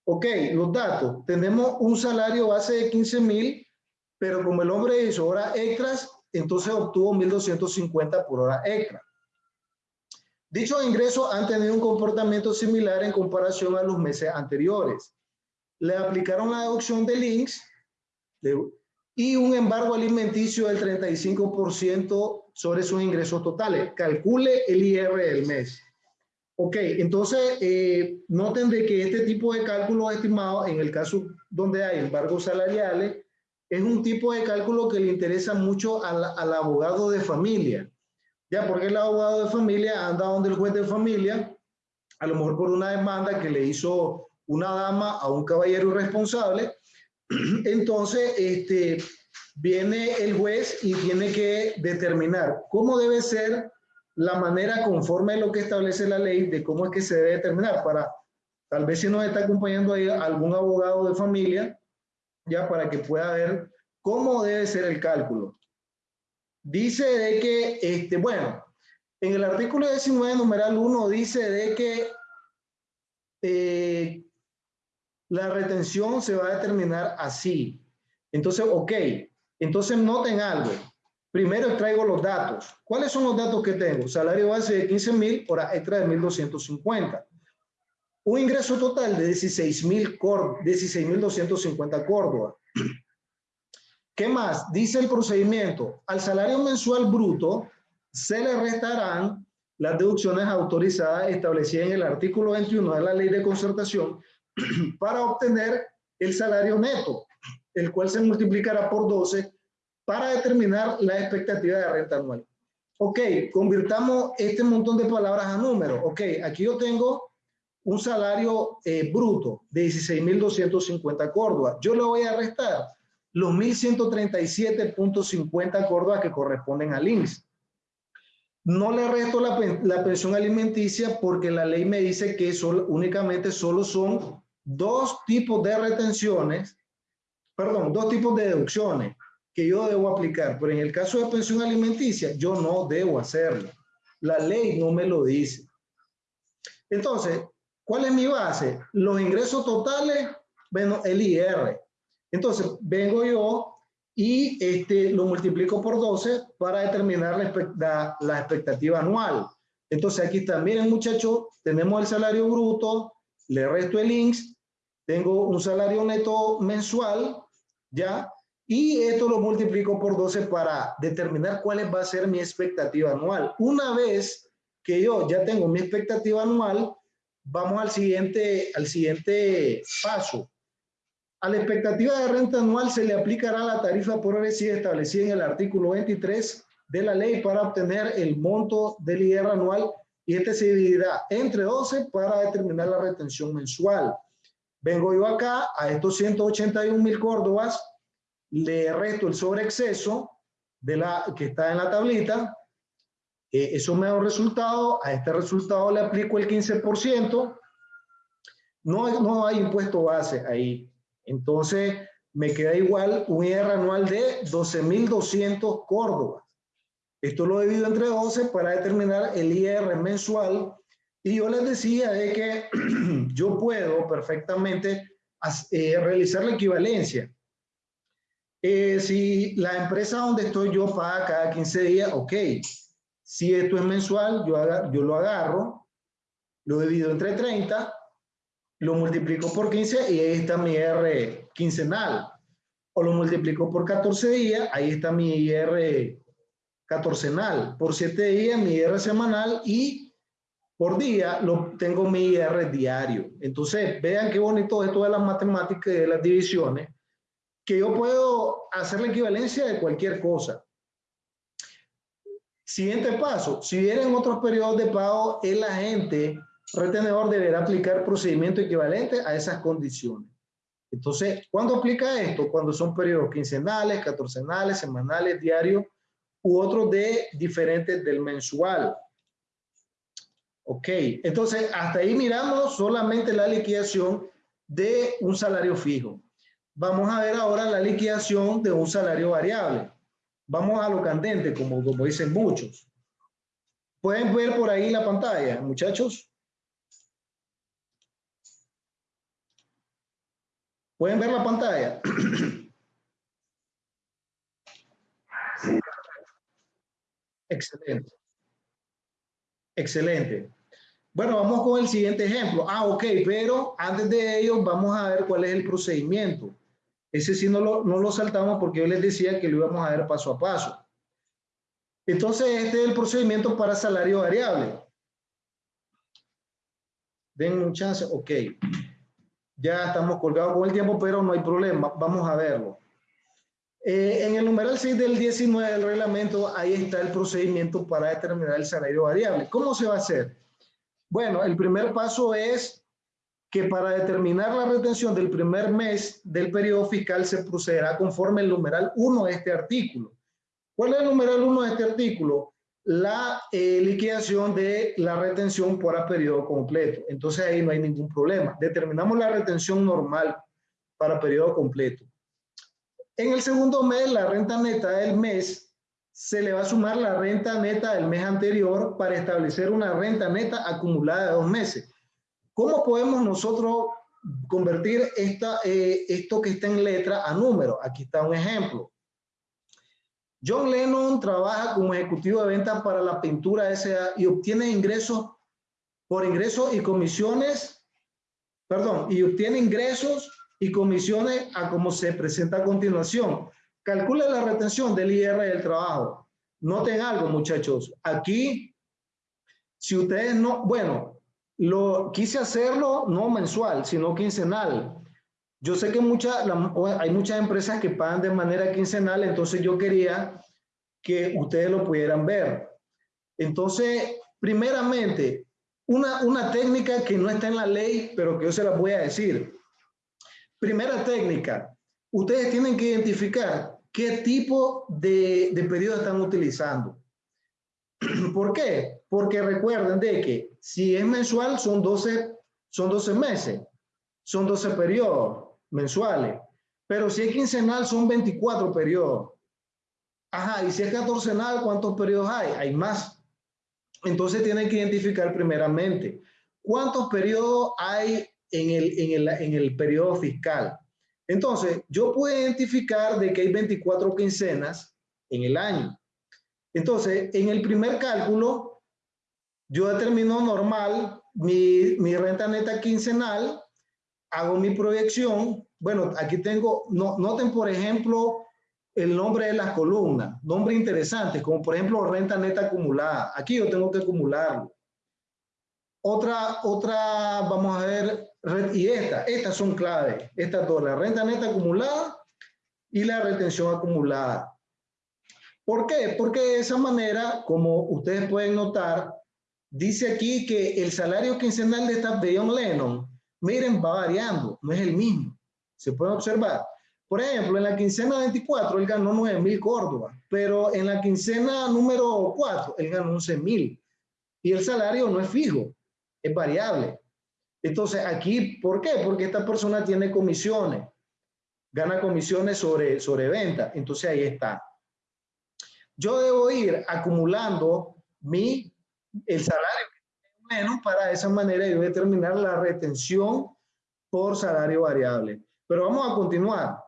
Ok, los datos. Tenemos un salario base de 15 mil, pero como el hombre hizo horas extras, entonces obtuvo 1.250 por hora extra. Dichos ingresos han tenido un comportamiento similar en comparación a los meses anteriores. Le aplicaron la deducción de links y un embargo alimenticio del 35% sobre sus ingresos totales. Calcule el IR del mes. Ok, entonces eh, noten de que este tipo de cálculo estimado, en el caso donde hay embargos salariales, es un tipo de cálculo que le interesa mucho al, al abogado de familia. Ya, porque el abogado de familia anda donde el juez de familia, a lo mejor por una demanda que le hizo una dama a un caballero irresponsable. Entonces, este, viene el juez y tiene que determinar cómo debe ser la manera conforme a lo que establece la ley de cómo es que se debe determinar para, tal vez si nos está acompañando ahí algún abogado de familia, ya para que pueda ver cómo debe ser el cálculo. Dice de que, este, bueno, en el artículo 19, numeral 1, dice de que eh, la retención se va a determinar así. Entonces, ok, entonces noten algo. Primero traigo los datos. ¿Cuáles son los datos que tengo? Salario base de 15 mil, hora extra de 1.250. Un ingreso total de 16.250 16, Córdoba. ¿Qué más? Dice el procedimiento, al salario mensual bruto se le restarán las deducciones autorizadas establecidas en el artículo 21 de la ley de concertación para obtener el salario neto, el cual se multiplicará por 12 para determinar la expectativa de renta anual. Ok, convirtamos este montón de palabras a números. Ok, aquí yo tengo un salario eh, bruto de 16.250 Córdoba. Yo le voy a restar los 1.137.50 Córdoba que corresponden al INSS. no le resto la, la, pensión alimenticia porque la ley me dice que únicamente solo son dos tipos de retenciones, perdón, dos tipos de deducciones que yo debo aplicar. Pero en el caso de pensión alimenticia, yo no debo hacerlo. La ley no me lo dice. Entonces, ¿cuál es mi base? Los ingresos totales, bueno, el IR. Entonces, vengo yo y este, lo multiplico por 12 para determinar la, la, expectativa anual. Entonces aquí también, muchachos, tenemos el salario bruto, le resto el INSS, tengo un salario neto mensual, ¿ya? Y esto lo multiplico por 12 para determinar cuál va a ser mi expectativa anual. Una vez que yo ya tengo mi expectativa anual, vamos al siguiente, al siguiente paso. A la expectativa de renta anual se le aplicará la tarifa progresiva establecida en el artículo 23 de la ley para obtener el monto del IR anual y este se dividirá entre 12 para determinar la retención mensual. Vengo yo acá a estos 181 mil córdobas, le resto el sobreexceso de la, que está en la tablita, eh, eso me da un resultado, a este resultado le aplico el 15%, no, no hay impuesto base ahí. Entonces, me queda igual un IR anual de 12.200 Córdoba. Esto lo divido entre 12 para determinar el IR mensual. Y yo les decía de que yo puedo perfectamente eh, realizar la equivalencia. Eh, si la empresa donde estoy yo paga cada 15 días, ok. Si esto es mensual, yo, yo lo agarro, lo divido entre 30 lo multiplico por 15 y ahí está mi IR quincenal. O lo multiplico por 14 días, ahí está mi IR catorcenal. Por 7 días mi IR semanal y por día lo tengo mi IR diario. Entonces, vean qué bonito esto de las matemáticas y de las divisiones, que yo puedo hacer la equivalencia de cualquier cosa. Siguiente paso, si vienen otros periodos de pago, el agente retenedor deberá aplicar procedimiento equivalente a esas condiciones. Entonces, ¿cuándo aplica esto? Cuando son periodos quincenales, catorcenales, semanales, diarios u otros de diferentes del mensual. Ok, entonces hasta ahí miramos solamente la liquidación de un salario fijo. Vamos a ver ahora la liquidación de un salario variable. Vamos a lo candente, como, como dicen muchos. ¿Pueden ver por ahí la pantalla, muchachos? ¿Pueden ver la pantalla? Excelente. Excelente. Bueno, vamos con el siguiente ejemplo. Ah, ok, pero antes de ello vamos a ver cuál es el procedimiento. Ese sí no lo, no lo saltamos porque yo les decía que lo íbamos a ver paso a paso. Entonces, este es el procedimiento para salario variable. Den un chance. Ok. Ya estamos colgados con el tiempo, pero no hay problema. Vamos a verlo. Eh, en el numeral 6 del 19 del reglamento, ahí está el procedimiento para determinar el salario variable. ¿Cómo se va a hacer? Bueno, el primer paso es que para determinar la retención del primer mes del periodo fiscal se procederá conforme el numeral 1 de este artículo. ¿Cuál es el numeral 1 de este artículo? La eh, liquidación de la retención por a periodo completo. Entonces ahí no hay ningún problema. Determinamos la retención normal para periodo completo. En el segundo mes, la renta neta del mes, se le va a sumar la renta neta del mes anterior para establecer una renta neta acumulada de dos meses. ¿Cómo podemos nosotros convertir esta, eh, esto que está en letra a número? Aquí está un ejemplo. John Lennon trabaja como ejecutivo de ventas para la pintura SA y obtiene ingresos por ingresos y comisiones, perdón, y obtiene ingresos y comisiones a como se presenta a continuación. Calcula la retención del IR del trabajo. Noten algo, muchachos. Aquí, si ustedes no, bueno, lo quise hacerlo no mensual, sino quincenal. Yo sé que mucha, hay muchas empresas que pagan de manera quincenal, entonces yo quería que ustedes lo pudieran ver. Entonces, primeramente, una, técnica que no está en la ley, pero que yo se la voy a decir. Primera técnica, ustedes tienen que identificar qué tipo de, de están utilizando. ¿Por qué? Porque recuerden de que si es mensual son 12, son 12 meses, son 12 periodos mensuales, pero si es quincenal son 24 periodos. Ajá, y si es catorcenal, ¿cuántos periodos hay? Hay más. Entonces tienen que identificar primeramente cuántos periodos hay en el, en el, en el periodo fiscal. Entonces, yo puedo identificar de que hay 24 quincenas en el año. Entonces, en el primer cálculo, yo determino normal mi, mi renta neta quincenal, hago mi proyección. Bueno, aquí tengo, no, noten por ejemplo el nombre de las columnas, nombre interesante, como por ejemplo renta neta acumulada. Aquí yo tengo que acumularlo. Otra, otra, vamos a ver, y esta, estas son claves, estas dos, la renta neta acumulada y la retención acumulada. ¿Por qué? Porque de esa manera, como ustedes pueden notar, dice aquí que el salario quincenal de esta de John Lennon, miren, va variando, no es el mismo. Se puede observar. Por ejemplo, en la quincena 24 él ganó 9 mil Córdoba, pero en la quincena número 4 él ganó 11 mil. Y el salario no es fijo, es variable. Entonces, aquí, ¿por qué? Porque esta persona tiene comisiones, gana comisiones sobre, sobre venta. Entonces, ahí está. Yo debo ir acumulando mi, el salario menos para esa manera yo determinar la retención por salario variable. Pero vamos a continuar.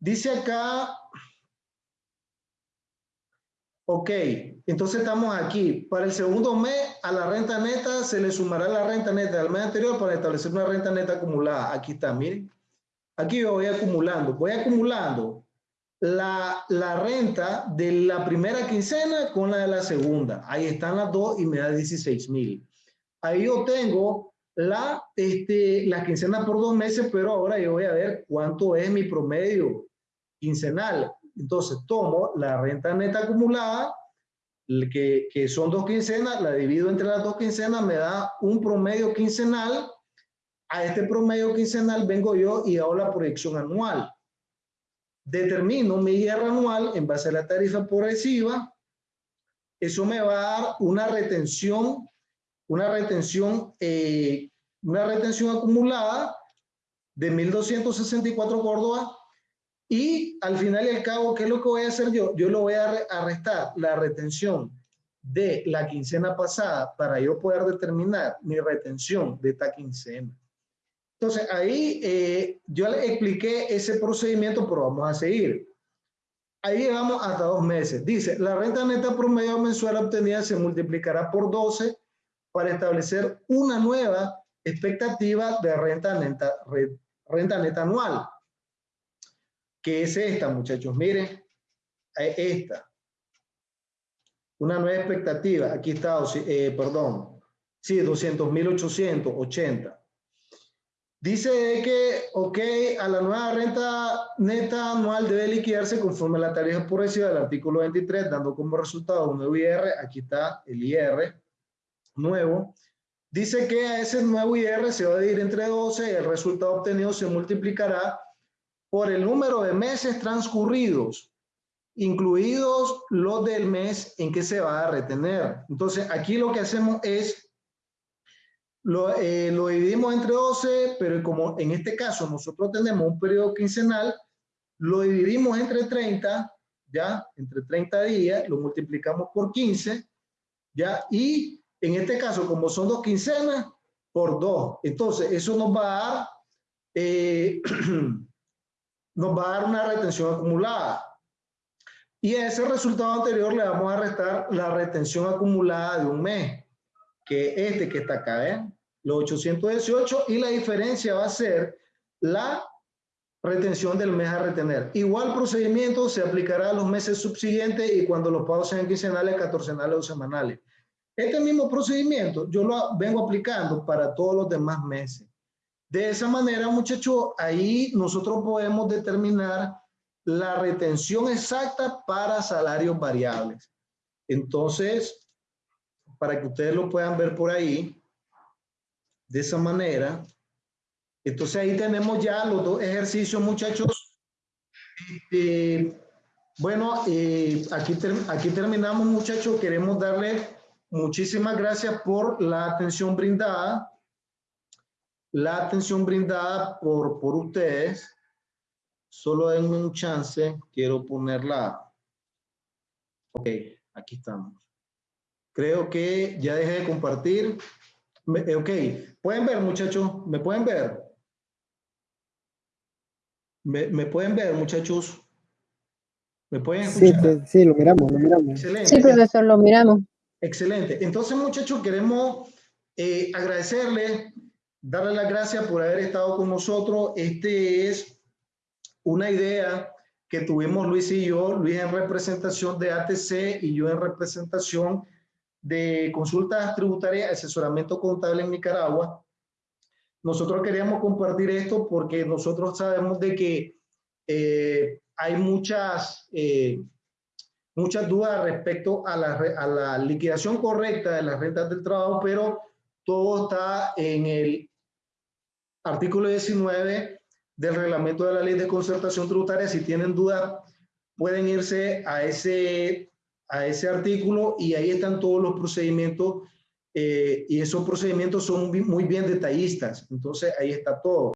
Dice acá, ok, entonces estamos aquí. Para el segundo mes, a la renta neta se le sumará la renta neta del mes anterior para establecer una renta neta acumulada. Aquí está, miren. Aquí yo voy acumulando. Voy acumulando la, la renta de la primera quincena con la de la segunda. Ahí están las dos y me da 16 mil. Ahí yo tengo la, este, la quincena por dos meses, pero ahora yo voy a ver cuánto es mi promedio quincenal. Entonces tomo la renta neta acumulada que, que son dos quincenas, la divido entre las dos quincenas, me da un promedio quincenal. A este promedio quincenal vengo yo y hago la proyección anual. Determino mi IR anual en base a la tarifa progresiva. Eso me va a dar una retención, una retención, eh, una retención acumulada de 1.264 Córdoba y al final y al cabo, ¿qué es lo que voy a hacer yo? Yo lo voy a, restar la retención de la quincena pasada para yo poder determinar mi retención de esta quincena. Entonces, ahí eh, yo le expliqué ese procedimiento, pero vamos a seguir. Ahí llegamos hasta dos meses. Dice, la renta neta promedio mensual obtenida se multiplicará por 12 para establecer una nueva expectativa de renta neta, renta neta anual que es esta, muchachos. Miren, eh, esta. Una nueva expectativa. Aquí está, eh, perdón. Sí, 200.880. Dice que, ok, a la nueva renta neta anual debe liquidarse conforme a la tarifa progresiva del artículo 23, dando como resultado un nuevo IR. Aquí está el IR nuevo. Dice que a ese nuevo IR se va a dividir entre 12 y el resultado obtenido se multiplicará por el número de meses transcurridos, incluidos los del mes en que se va a retener. Entonces, aquí lo que hacemos es, lo, eh, lo dividimos entre 12, pero como en este caso nosotros tenemos un periodo quincenal, lo dividimos entre 30, ya, entre 30 días, lo multiplicamos por 15, ya, y en este caso, como son dos quincenas, por dos. Entonces, eso nos va a dar eh, nos va a dar una retención acumulada. Y a ese resultado anterior le vamos a restar la retención acumulada de un mes, que es este que está acá, ¿eh? Los 818 y la diferencia va a ser la retención del mes a retener. Igual procedimiento se aplicará a los meses subsiguientes y cuando los pagos sean quincenales, catorcenales o semanales. Este mismo procedimiento yo lo vengo aplicando para todos los demás meses. De esa manera, muchachos, ahí nosotros podemos determinar la retención exacta para salarios variables. Entonces, para que ustedes lo puedan ver por ahí, de esa manera, entonces ahí tenemos ya los dos ejercicios, muchachos. Este, Bueno, eh, aquí, ter- aquí terminamos, muchachos. Queremos darle muchísimas gracias por la atención brindada. La atención brindada por, por ustedes. Solo denme un chance. Quiero ponerla. Ok, aquí estamos. Creo que ya dejé de compartir. Me- eh, ok, pueden ver, muchachos. ¿Me pueden ver? ¿Me, me pueden ver, muchachos? ¿Me pueden Sí, escuchar? te- sí, lo miramos, lo miramos. Excelente. Sí, profesor, lo miramos. Excelente. Entonces, muchachos, queremos eh, agradecerles, darle las gracias por haber estado con nosotros. Este es una idea que tuvimos Luis y yo, Luis en representación de ATC y yo en representación de consultas tributarias, asesoramiento contable en Nicaragua. Nosotros queríamos compartir esto porque nosotros sabemos de que eh, hay muchas, eh, muchas dudas respecto a la, a la liquidación correcta de las rentas del trabajo, pero todo está en el artículo 19 del reglamento de la ley de concertación tributaria. Si tienen dudas, pueden irse a ese, a ese artículo y ahí están todos los procedimientos eh, y esos procedimientos son muy bien detallistas. Entonces, ahí está todo.